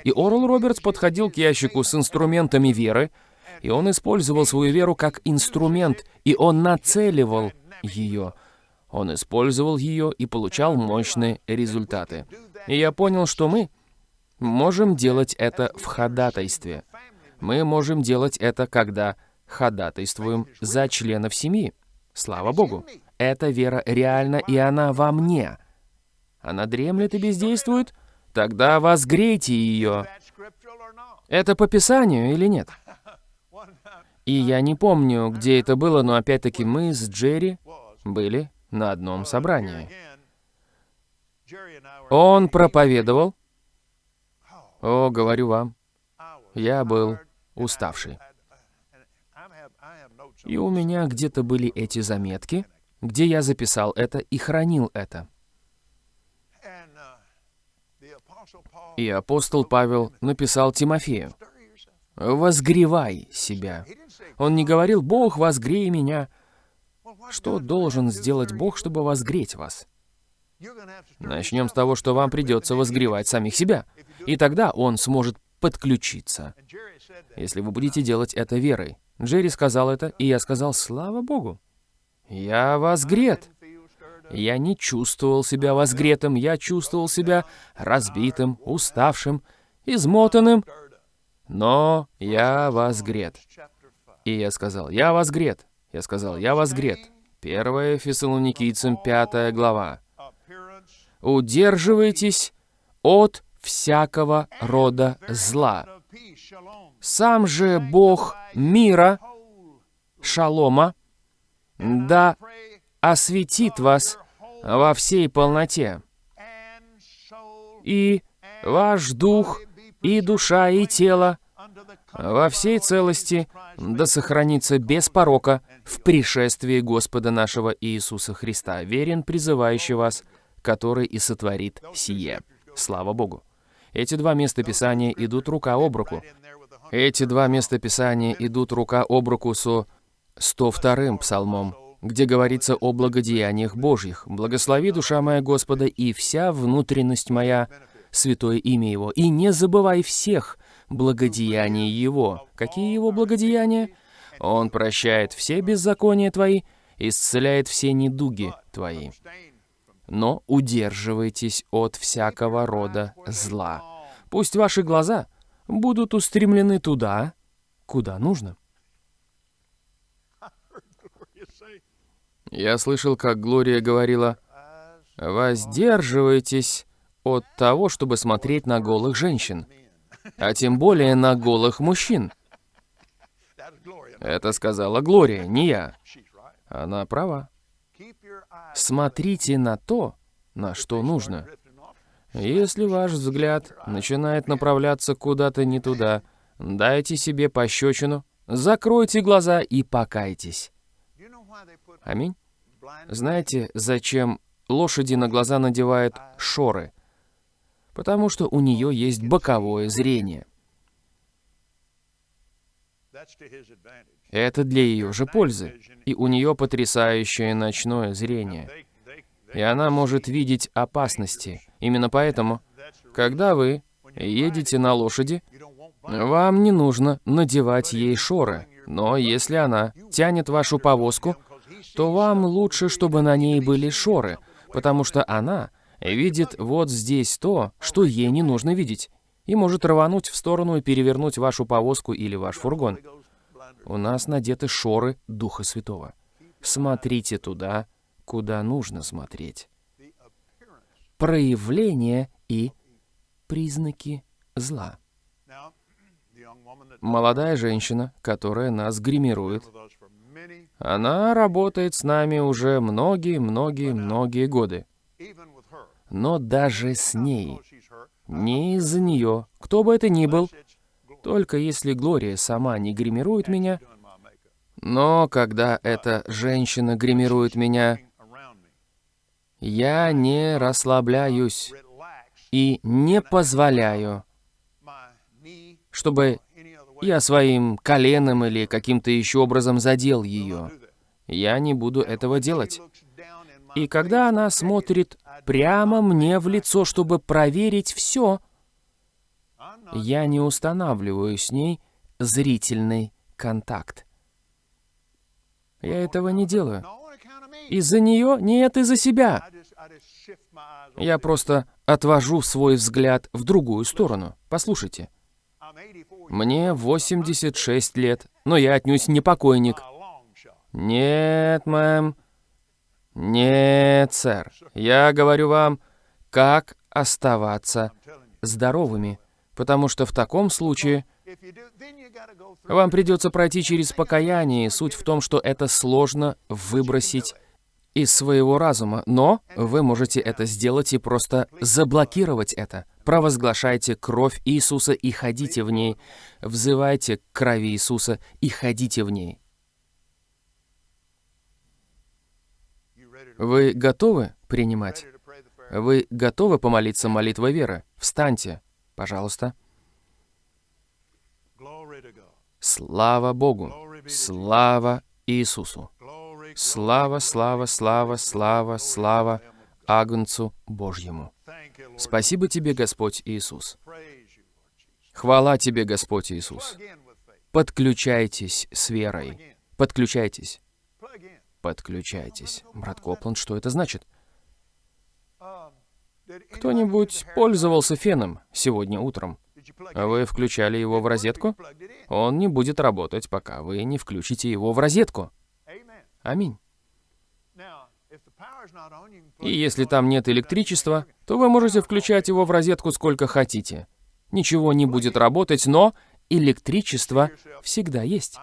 И Орл Робертс подходил к ящику с инструментами веры, и он использовал свою веру как инструмент, и он нацеливал ее. Он использовал ее и получал мощные результаты. И я понял, что мы можем делать это в ходатайстве. Мы можем делать это, когда ходатайствуем за членов семьи. Слава Богу. Эта вера реальна, и она во мне. Она дремлет и бездействует? Тогда возгрейте ее. Это по Писанию или нет? И я не помню, где это было, но опять-таки мы с Джерри были на одном собрании. Он проповедовал. О, говорю вам, я был уставший. И у меня где-то были эти заметки, где я записал это и хранил это. И апостол Павел написал Тимофею. «Возгревай себя». Он не говорил, «Бог, возгрей меня». Что должен сделать Бог, чтобы возгреть вас? Начнем с того, что вам придется возгревать самих себя. И тогда Он сможет подключиться, если вы будете делать это верой. Джерри сказал это, и я сказал, слава Богу. Я возгрет. Я не чувствовал себя возгретым, я чувствовал себя разбитым, уставшим, измотанным, но я возгрет. Chapter 5. И я сказал, я возгрет. Я сказал, я возгрет. 1 Фессалоникийцам 5 глава. Удерживайтесь от всякого рода зла. Сам же Бог мира, шалома, да осветит вас во всей полноте, и ваш дух, и душа, и тело во всей целости да сохранится без порока в пришествии Господа нашего Иисуса Христа, верен призывающий вас, который и сотворит сие. Слава Богу. Эти два места Писания идут рука об руку. Эти два места Писания идут рука об руку со 102-м псалмом, где говорится о благодеяниях Божьих. «Благослови, душа моя Господа, и вся внутренность моя, святое имя Его, и не забывай всех благодеяний Его». Какие Его благодеяния? Он прощает все беззакония твои, исцеляет все недуги твои. Но удерживайтесь от всякого рода зла. Пусть ваши глаза будут устремлены туда, куда нужно. Я слышал, как Глория говорила, «Воздерживайтесь от того, чтобы смотреть на голых женщин, а тем более на голых мужчин». Это сказала Глория, не я. Она права. Смотрите на то, на что нужно. Если ваш взгляд начинает направляться куда-то не туда, дайте себе пощечину, закройте глаза и покайтесь. Аминь. Знаете, зачем лошади на глаза надевают шоры? Потому что у нее есть боковое зрение. Это для ее же пользы. И у нее потрясающее ночное зрение. И она может видеть опасности. Именно поэтому, когда вы едете на лошади, вам не нужно надевать ей шоры. Но если она тянет вашу повозку, то вам лучше, чтобы на ней были шоры, потому что она видит вот здесь то, что ей не нужно видеть, и может рвануть в сторону и перевернуть вашу повозку или ваш фургон. У нас надеты шоры Духа Святого. Смотрите туда, куда нужно смотреть. Проявления и признаки зла. Молодая женщина, которая нас гримирует, она работает с нами уже многие-многие-многие годы. Но даже с ней, не из-за нее, кто бы это ни был, только если Глория сама не гримирует меня, но когда эта женщина гримирует меня, я не расслабляюсь и не позволяю, чтобы. Я своим коленом или каким-то еще образом задел ее. Я не буду этого делать. И когда она смотрит прямо мне в лицо, чтобы проверить все, я не устанавливаю с ней зрительный контакт. Я этого не делаю. Из-за нее? Нет, из-за себя. Я просто отвожу свой взгляд в другую сторону. Послушайте, I'm 84 years мне 86 лет, но я отнюдь не покойник. Нет, мэм. Нет, сэр. Я говорю вам, как оставаться здоровыми, потому что в таком случае вам придется пройти через покаяние, суть в том, что это сложно выбросить из своего разума, но вы можете это сделать и просто заблокировать это. Провозглашайте кровь Иисуса и ходите в ней. Взывайте к крови Иисуса и ходите в ней. Вы готовы принимать? Вы готовы помолиться молитвой веры? Встаньте, пожалуйста. Слава Богу! Слава Иисусу! Слава, слава, слава, слава, слава Агнцу Божьему! Спасибо тебе, Господь Иисус! Хвала тебе, Господь Иисус! Подключайтесь с верой. Подключайтесь. Подключайтесь. Брат Копланд, что это значит? Кто-нибудь пользовался феном сегодня утром? А Вы включали его в розетку? Он не будет работать, пока вы не включите его в розетку. Аминь. И если там нет электричества, то вы можете включать его в розетку сколько хотите. Ничего не будет работать, но электричество всегда есть.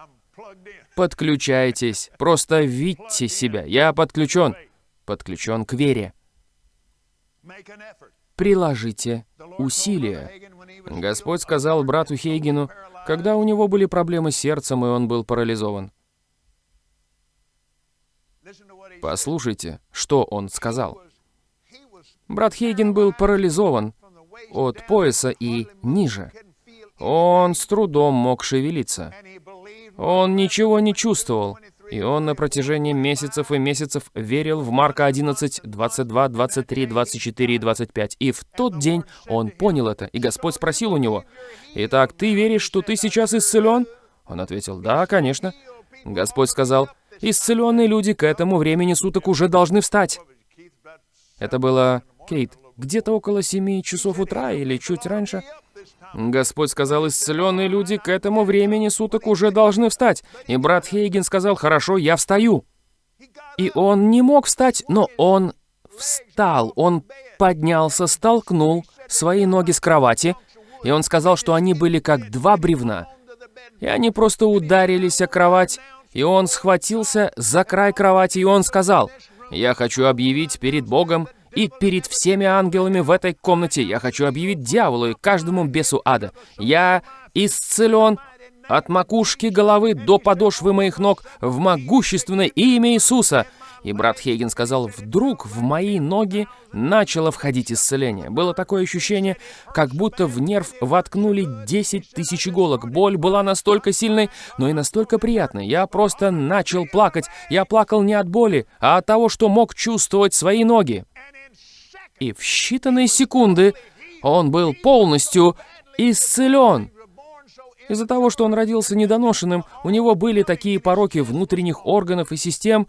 Подключайтесь. Просто видьте себя. Я подключен. Подключен к вере. Приложите усилия. Господь сказал брату paralyzed, когда у него были проблемы с сердцем, и он был парализован. Послушайте, что он сказал. Брат Хейген был парализован от пояса и ниже. Он с трудом мог шевелиться. Он ничего не чувствовал, 23, и он на протяжении месяцев и месяцев верил в Марка 11, 22, 23, 24 и 25. И в тот день он понял это, и Господь спросил у него, «Итак, ты веришь, что ты сейчас исцелен?» Он ответил, «Да, конечно». Господь сказал, «Исцеленные люди к этому времени суток уже должны встать». Это было, Кейт, где-то около семи часов утра или чуть раньше. Господь сказал, исцеленные люди к этому времени суток уже должны встать. И брат Хейген сказал, хорошо, я встаю. И он не мог встать, но он встал. Он поднялся, столкнул свои ноги с кровати, и он сказал, что они были как два бревна. И они просто ударились о кровать, и он схватился за край кровати, и он сказал, «Я хочу объявить перед Богом и перед всеми ангелами в этой комнате, я хочу объявить дьяволу и каждому бесу ада. Я исцелен от макушки головы до подошвы моих ног в могущественное имя Иисуса». И брат Хейген сказал, вдруг в мои ноги начало входить исцеление. Было такое ощущение, как будто в нерв воткнули 10 тысяч иголок. Боль была настолько сильной, но и настолько приятной. Я просто начал плакать. Я плакал не от боли, а от того, что мог чувствовать свои ноги. И в считанные секунды он был полностью исцелен. Из-за того, что он родился недоношенным, у него были такие пороки внутренних органов и систем,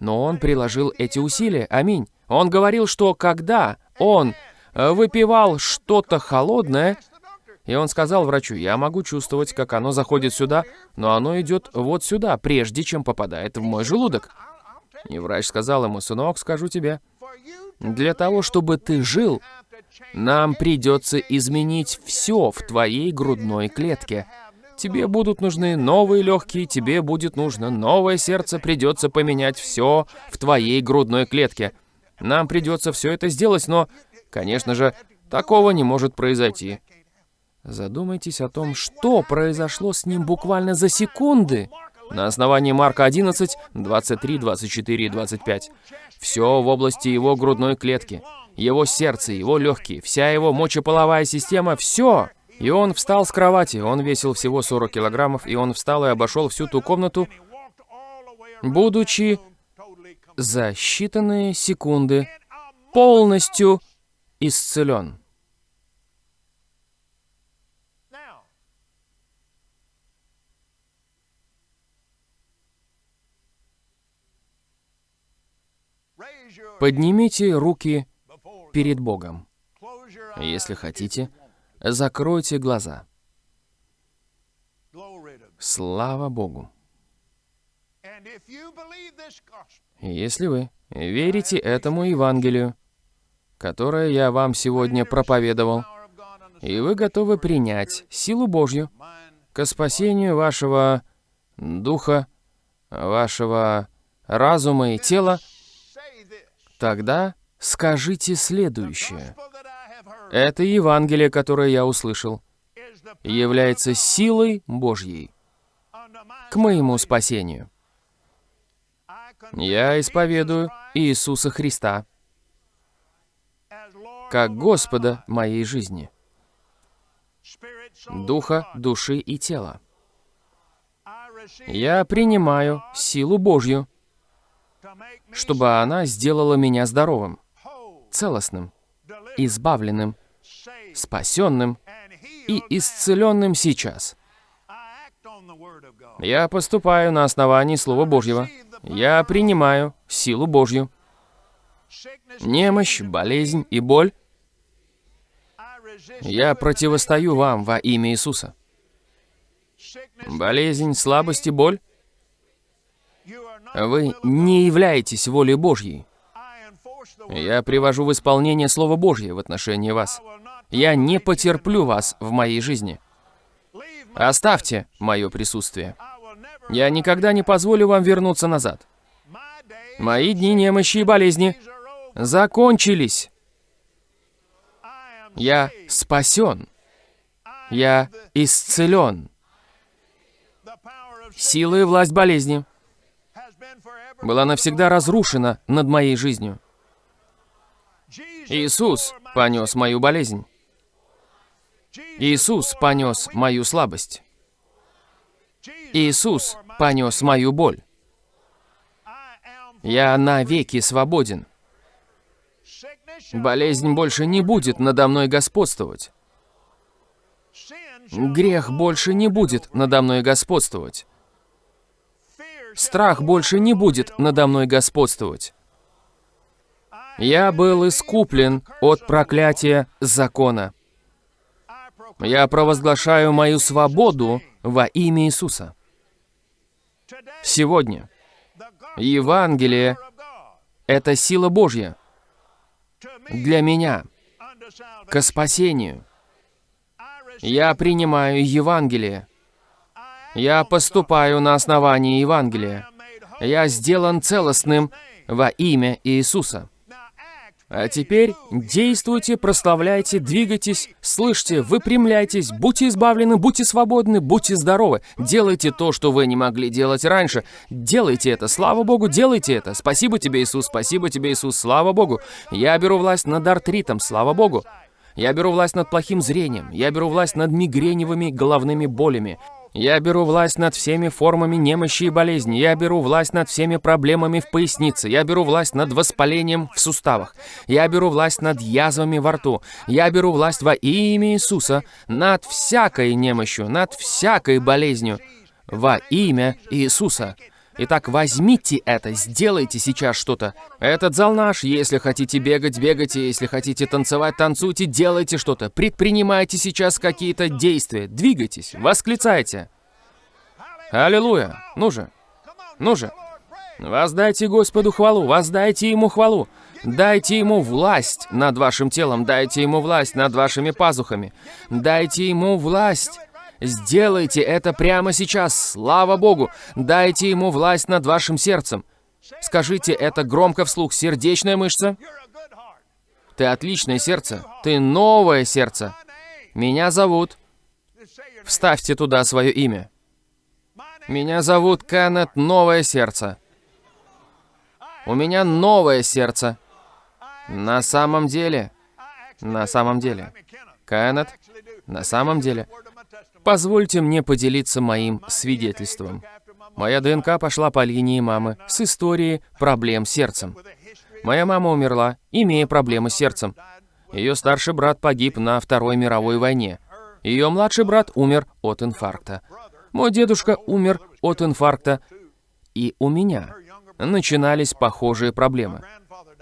но он приложил эти усилия, аминь. Он говорил, что когда он э, выпивал что-то холодное, и он сказал врачу, я могу чувствовать, как оно заходит сюда, но оно идет вот сюда, прежде чем попадает в мой желудок. И врач сказал ему, сынок, скажу тебе, для того, чтобы ты жил, нам придется изменить все в твоей грудной клетке. Тебе будут нужны новые легкие, тебе будет нужно новое сердце, придется поменять все в твоей грудной клетке. Нам придется все это сделать, но, конечно же, такого не может произойти. Задумайтесь о том, что произошло с ним буквально за секунды. На основании Марка 11, 23, 24 и 25. Все в области его грудной клетки. Его сердце, его легкие, вся его мочеполовая система, все. И он встал с кровати, он весил всего 40 килограммов, и он встал и обошел всю ту комнату, будучи за считанные секунды полностью исцелен. Поднимите руки перед Богом. Если хотите, закройте глаза. Слава Богу. Если вы верите этому Евангелию, которое я вам сегодня проповедовал, и вы готовы принять силу Божью к спасению вашего духа, вашего разума и тела, Тогда скажите следующее. Это Евангелие, которое я услышал, является силой Божьей к моему спасению. Я исповедую Иисуса Христа как Господа моей жизни, духа, души и тела. Я принимаю силу Божью, чтобы она сделала меня здоровым, целостным, избавленным, спасенным и исцеленным сейчас. Я поступаю на основании Слова Божьего. Я принимаю силу Божью. Немощь, болезнь и боль. Я противостою вам во имя Иисуса. Болезнь, слабость и боль вы не являетесь волей Божьей. Я привожу в исполнение Слово Божье в отношении вас. Я не потерплю вас в моей жизни. Оставьте мое присутствие. Я никогда не позволю вам вернуться назад. Мои дни немощи и болезни закончились. Я спасен. Я исцелен. Сила и власть болезни была навсегда разрушена над моей жизнью. Иисус понес мою болезнь. Иисус понес мою слабость. Иисус понес мою боль. Я навеки свободен. Болезнь больше не будет надо мной господствовать. Грех больше не будет надо мной господствовать. Страх больше не будет надо мной господствовать. Я был искуплен от проклятия закона. Я провозглашаю мою свободу во имя Иисуса. Сегодня Евангелие — это сила Божья для меня, к спасению. Я принимаю Евангелие. Я поступаю на основании Евангелия. Я сделан целостным во имя Иисуса. А теперь действуйте, прославляйте, двигайтесь, слышьте, выпрямляйтесь, будьте избавлены, будьте свободны, будьте здоровы. Делайте то, что вы не могли делать раньше. Делайте это, слава Богу, делайте это. Спасибо тебе, Иисус, спасибо тебе, Иисус, слава Богу. Я беру власть над артритом, слава Богу. Я беру власть над плохим зрением. Я беру власть над мигреневыми головными болями. Я беру власть над всеми формами немощи и болезни. Я беру власть над всеми проблемами в пояснице. Я беру власть над воспалением в суставах. Я беру власть над язвами во рту. Я беру власть во имя Иисуса над всякой немощью, над всякой болезнью. Во имя Иисуса. Итак, возьмите это, сделайте сейчас что-то. Этот зал наш, если хотите бегать, бегайте, если хотите танцевать, танцуйте, делайте что-то. Предпринимайте сейчас какие-то действия, двигайтесь, восклицайте. Аллилуйя! Ну же, ну же. Воздайте Господу хвалу, воздайте Ему хвалу. Дайте Ему власть над вашим телом, дайте Ему власть над вашими пазухами. Дайте Ему власть Сделайте это прямо сейчас, слава Богу. Дайте ему власть над вашим сердцем. Скажите это громко вслух. Сердечная мышца. Ты отличное сердце. Ты новое сердце. Меня зовут... Вставьте туда свое имя. Меня зовут Кеннет Новое Сердце. У меня новое сердце. На самом деле... На самом деле... Кеннет, на самом деле... Позвольте мне поделиться моим свидетельством. Моя ДНК пошла по линии мамы с историей проблем с сердцем. Моя мама умерла, имея проблемы с сердцем. Ее старший брат погиб на Второй мировой войне. Ее младший брат умер от инфаркта. Мой дедушка умер от инфаркта. И у меня начинались похожие проблемы.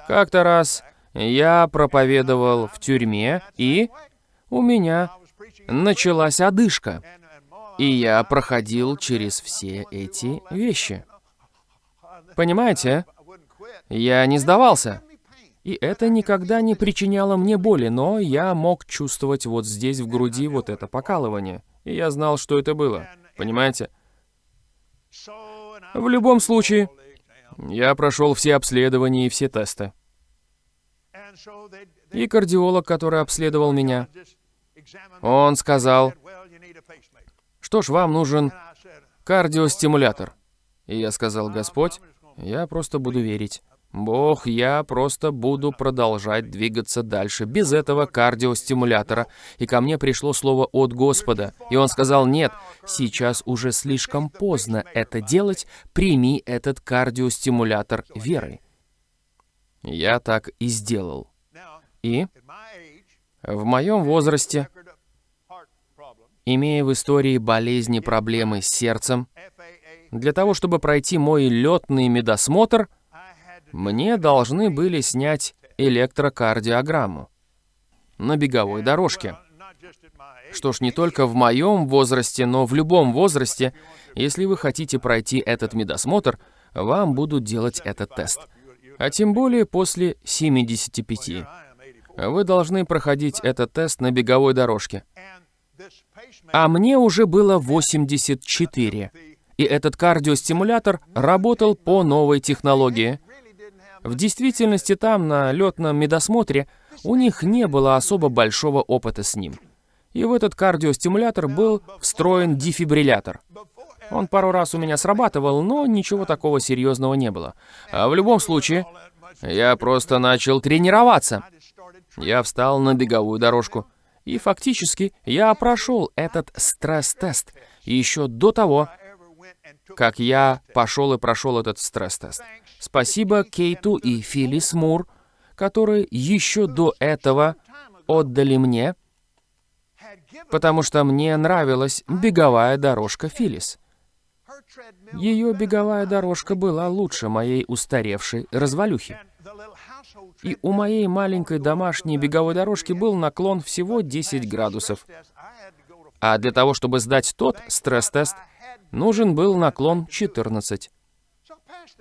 Как-то раз я проповедовал в тюрьме, и у меня началась одышка. И я проходил через все эти вещи. Понимаете? Я не сдавался. И это никогда не причиняло мне боли, но я мог чувствовать вот здесь, в груди, вот это покалывание. И я знал, что это было. Понимаете? В любом случае, я прошел все обследования и все тесты. И кардиолог, который обследовал меня, он сказал, что ж, вам нужен кардиостимулятор. И я сказал, Господь, я просто буду верить. Бог, я просто буду продолжать двигаться дальше без этого кардиостимулятора. И ко мне пришло слово от Господа. И он сказал, нет, сейчас уже слишком поздно это делать, прими этот кардиостимулятор верой. Я так и сделал. И в моем возрасте имея в истории болезни проблемы с сердцем, для того, чтобы пройти мой летный медосмотр, мне должны были снять электрокардиограмму на беговой дорожке. Что ж, не только в моем возрасте, но в любом возрасте, если вы хотите пройти этот медосмотр, вам будут делать этот тест. А тем более после 75. Вы должны проходить этот тест на беговой дорожке. А мне уже было 84. И этот кардиостимулятор работал по новой технологии. В действительности там, на летном медосмотре, у них не было особо большого опыта с ним. И в этот кардиостимулятор был встроен дефибриллятор. Он пару раз у меня срабатывал, но ничего такого серьезного не было. А в любом случае, я просто начал тренироваться. Я встал на беговую дорожку. И фактически я прошел этот стресс-тест еще до того, как я пошел и прошел этот стресс-тест. Спасибо Кейту и Филлис Мур, которые еще до этого отдали мне, потому что мне нравилась беговая дорожка Филлис. Ее беговая дорожка была лучше моей устаревшей развалюхи. И у моей маленькой домашней беговой дорожки был наклон всего 10 градусов. А для того, чтобы сдать тот стресс-тест, нужен был наклон 14.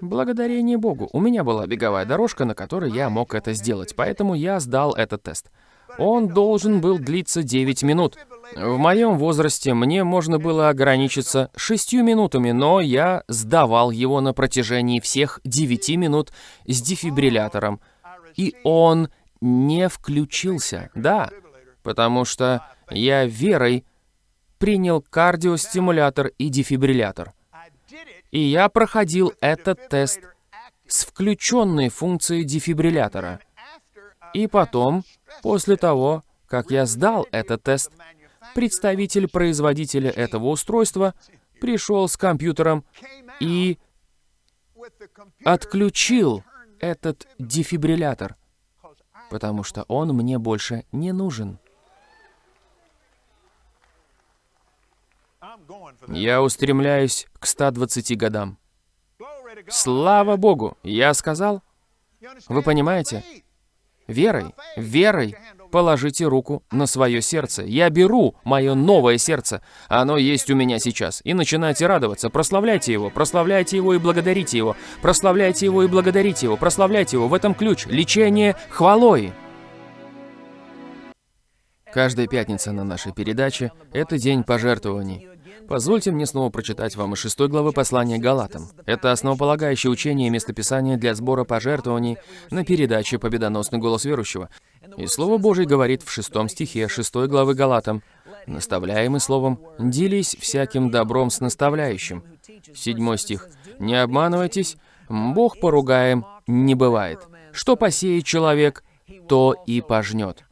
Благодарение Богу, у меня была беговая дорожка, на которой я мог это сделать, поэтому я сдал этот тест. Он должен был длиться 9 минут. В моем возрасте мне можно было ограничиться 6 минутами, но я сдавал его на протяжении всех 9 минут с дефибриллятором. И он не включился, да, потому что я верой принял кардиостимулятор и дефибриллятор. И я проходил этот тест с включенной функцией дефибриллятора. И потом, после того, как я сдал этот тест, представитель производителя этого устройства пришел с компьютером и отключил этот дефибриллятор, потому что он мне больше не нужен. Я устремляюсь к 120 годам. Слава Богу, я сказал. Вы понимаете? Верой, верой положите руку на свое сердце. Я беру мое новое сердце, оно есть у меня сейчас, и начинайте радоваться. Прославляйте его, прославляйте его и благодарите его. Прославляйте его и благодарите его, прославляйте его. В этом ключ. Лечение хвалой. Каждая пятница на нашей передаче – это день пожертвований. Позвольте мне снова прочитать вам из шестой главы послания Галатам. Это основополагающее учение и местописание для сбора пожертвований на передаче «Победоносный голос верующего». И Слово Божье говорит в шестом стихе шестой главы Галатам, «Наставляемый словом, делись всяким добром с наставляющим». Седьмой стих, «Не обманывайтесь, Бог поругаем не бывает. Что посеет человек, то и пожнет».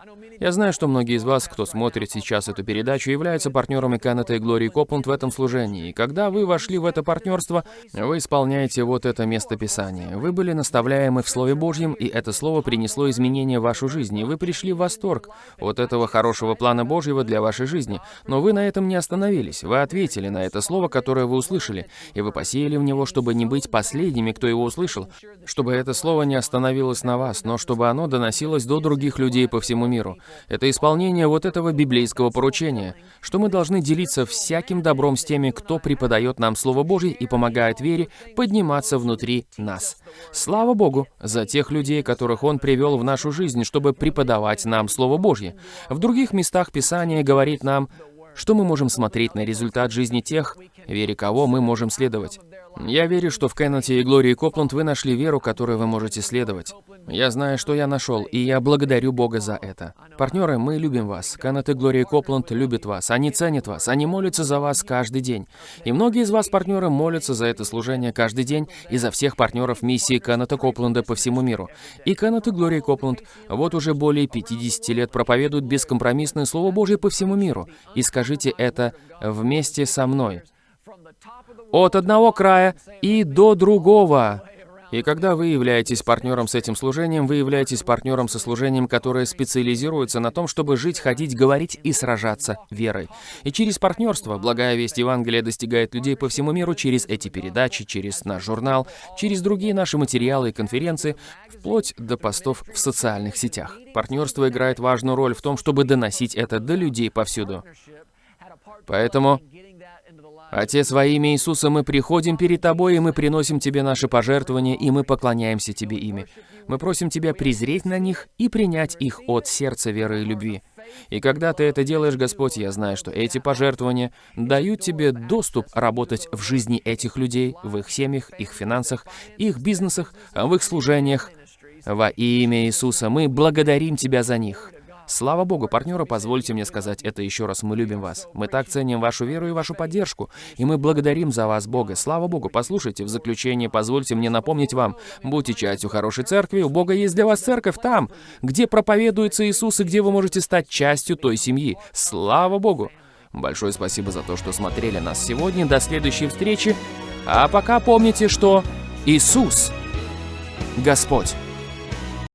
Я знаю, что многие из вас, кто смотрит сейчас эту передачу, являются партнерами Кеннета и Глории Копланд в этом служении. И когда вы вошли в это партнерство, вы исполняете вот это место Писания. Вы были наставляемы в Слове Божьем, и это Слово принесло изменения в вашу жизнь, и вы пришли в восторг от этого хорошего плана Божьего для вашей жизни. Но вы на этом не остановились. Вы ответили на это Слово, которое вы услышали, и вы посеяли в него, чтобы не быть последними, кто его услышал, чтобы это Слово не остановилось на вас, но чтобы оно доносилось до других людей по всему миру. Это исполнение вот этого библейского поручения, что мы должны делиться всяким добром с теми, кто преподает нам Слово Божье и помогает вере подниматься внутри нас. Слава Богу за тех людей, которых Он привел в нашу жизнь, чтобы преподавать нам Слово Божье. В других местах Писания говорит нам, что мы можем смотреть на результат жизни тех, вере кого мы можем следовать. Я верю, что в Кеннете и Глории Копланд вы нашли веру, которой вы можете следовать. Я знаю, что я нашел, и я благодарю Бога за это. Партнеры, мы любим вас. Кеннет и Глория Копланд любят вас. Они ценят вас. Они молятся за вас каждый день. И многие из вас, партнеры, молятся за это служение каждый день и за всех партнеров миссии Кеннета Копланда по всему миру. И Кеннет и Глория Копланд вот уже более 50 лет проповедуют бескомпромиссное Слово Божье по всему миру. И скажите это вместе со мной от одного края и до другого. И когда вы являетесь партнером с этим служением, вы являетесь партнером со служением, которое специализируется на том, чтобы жить, ходить, говорить и сражаться верой. И через партнерство благая весть Евангелия достигает людей по всему миру через эти передачи, через наш журнал, через другие наши материалы и конференции, вплоть до постов в социальных сетях. Партнерство играет важную роль в том, чтобы доносить это до людей повсюду. Поэтому Отец, во имя Иисуса мы приходим перед Тобой, и мы приносим Тебе наши пожертвования, и мы поклоняемся Тебе ими. Мы просим Тебя презреть на них и принять их от сердца веры и любви. И когда Ты это делаешь, Господь, я знаю, что эти пожертвования дают Тебе доступ работать в жизни этих людей, в их семьях, их финансах, их бизнесах, в их служениях. Во имя Иисуса мы благодарим Тебя за них. Слава Богу, партнеры, позвольте мне сказать это еще раз. Мы любим вас. Мы так ценим вашу веру и вашу поддержку. И мы благодарим за вас, Бога. Слава Богу. Послушайте, в заключение позвольте мне напомнить вам. Будьте частью хорошей церкви. У Бога есть для вас церковь там, где проповедуется Иисус и где вы можете стать частью той семьи. Слава Богу. Большое спасибо за то, что смотрели нас сегодня. До следующей встречи. А пока помните, что Иисус Господь.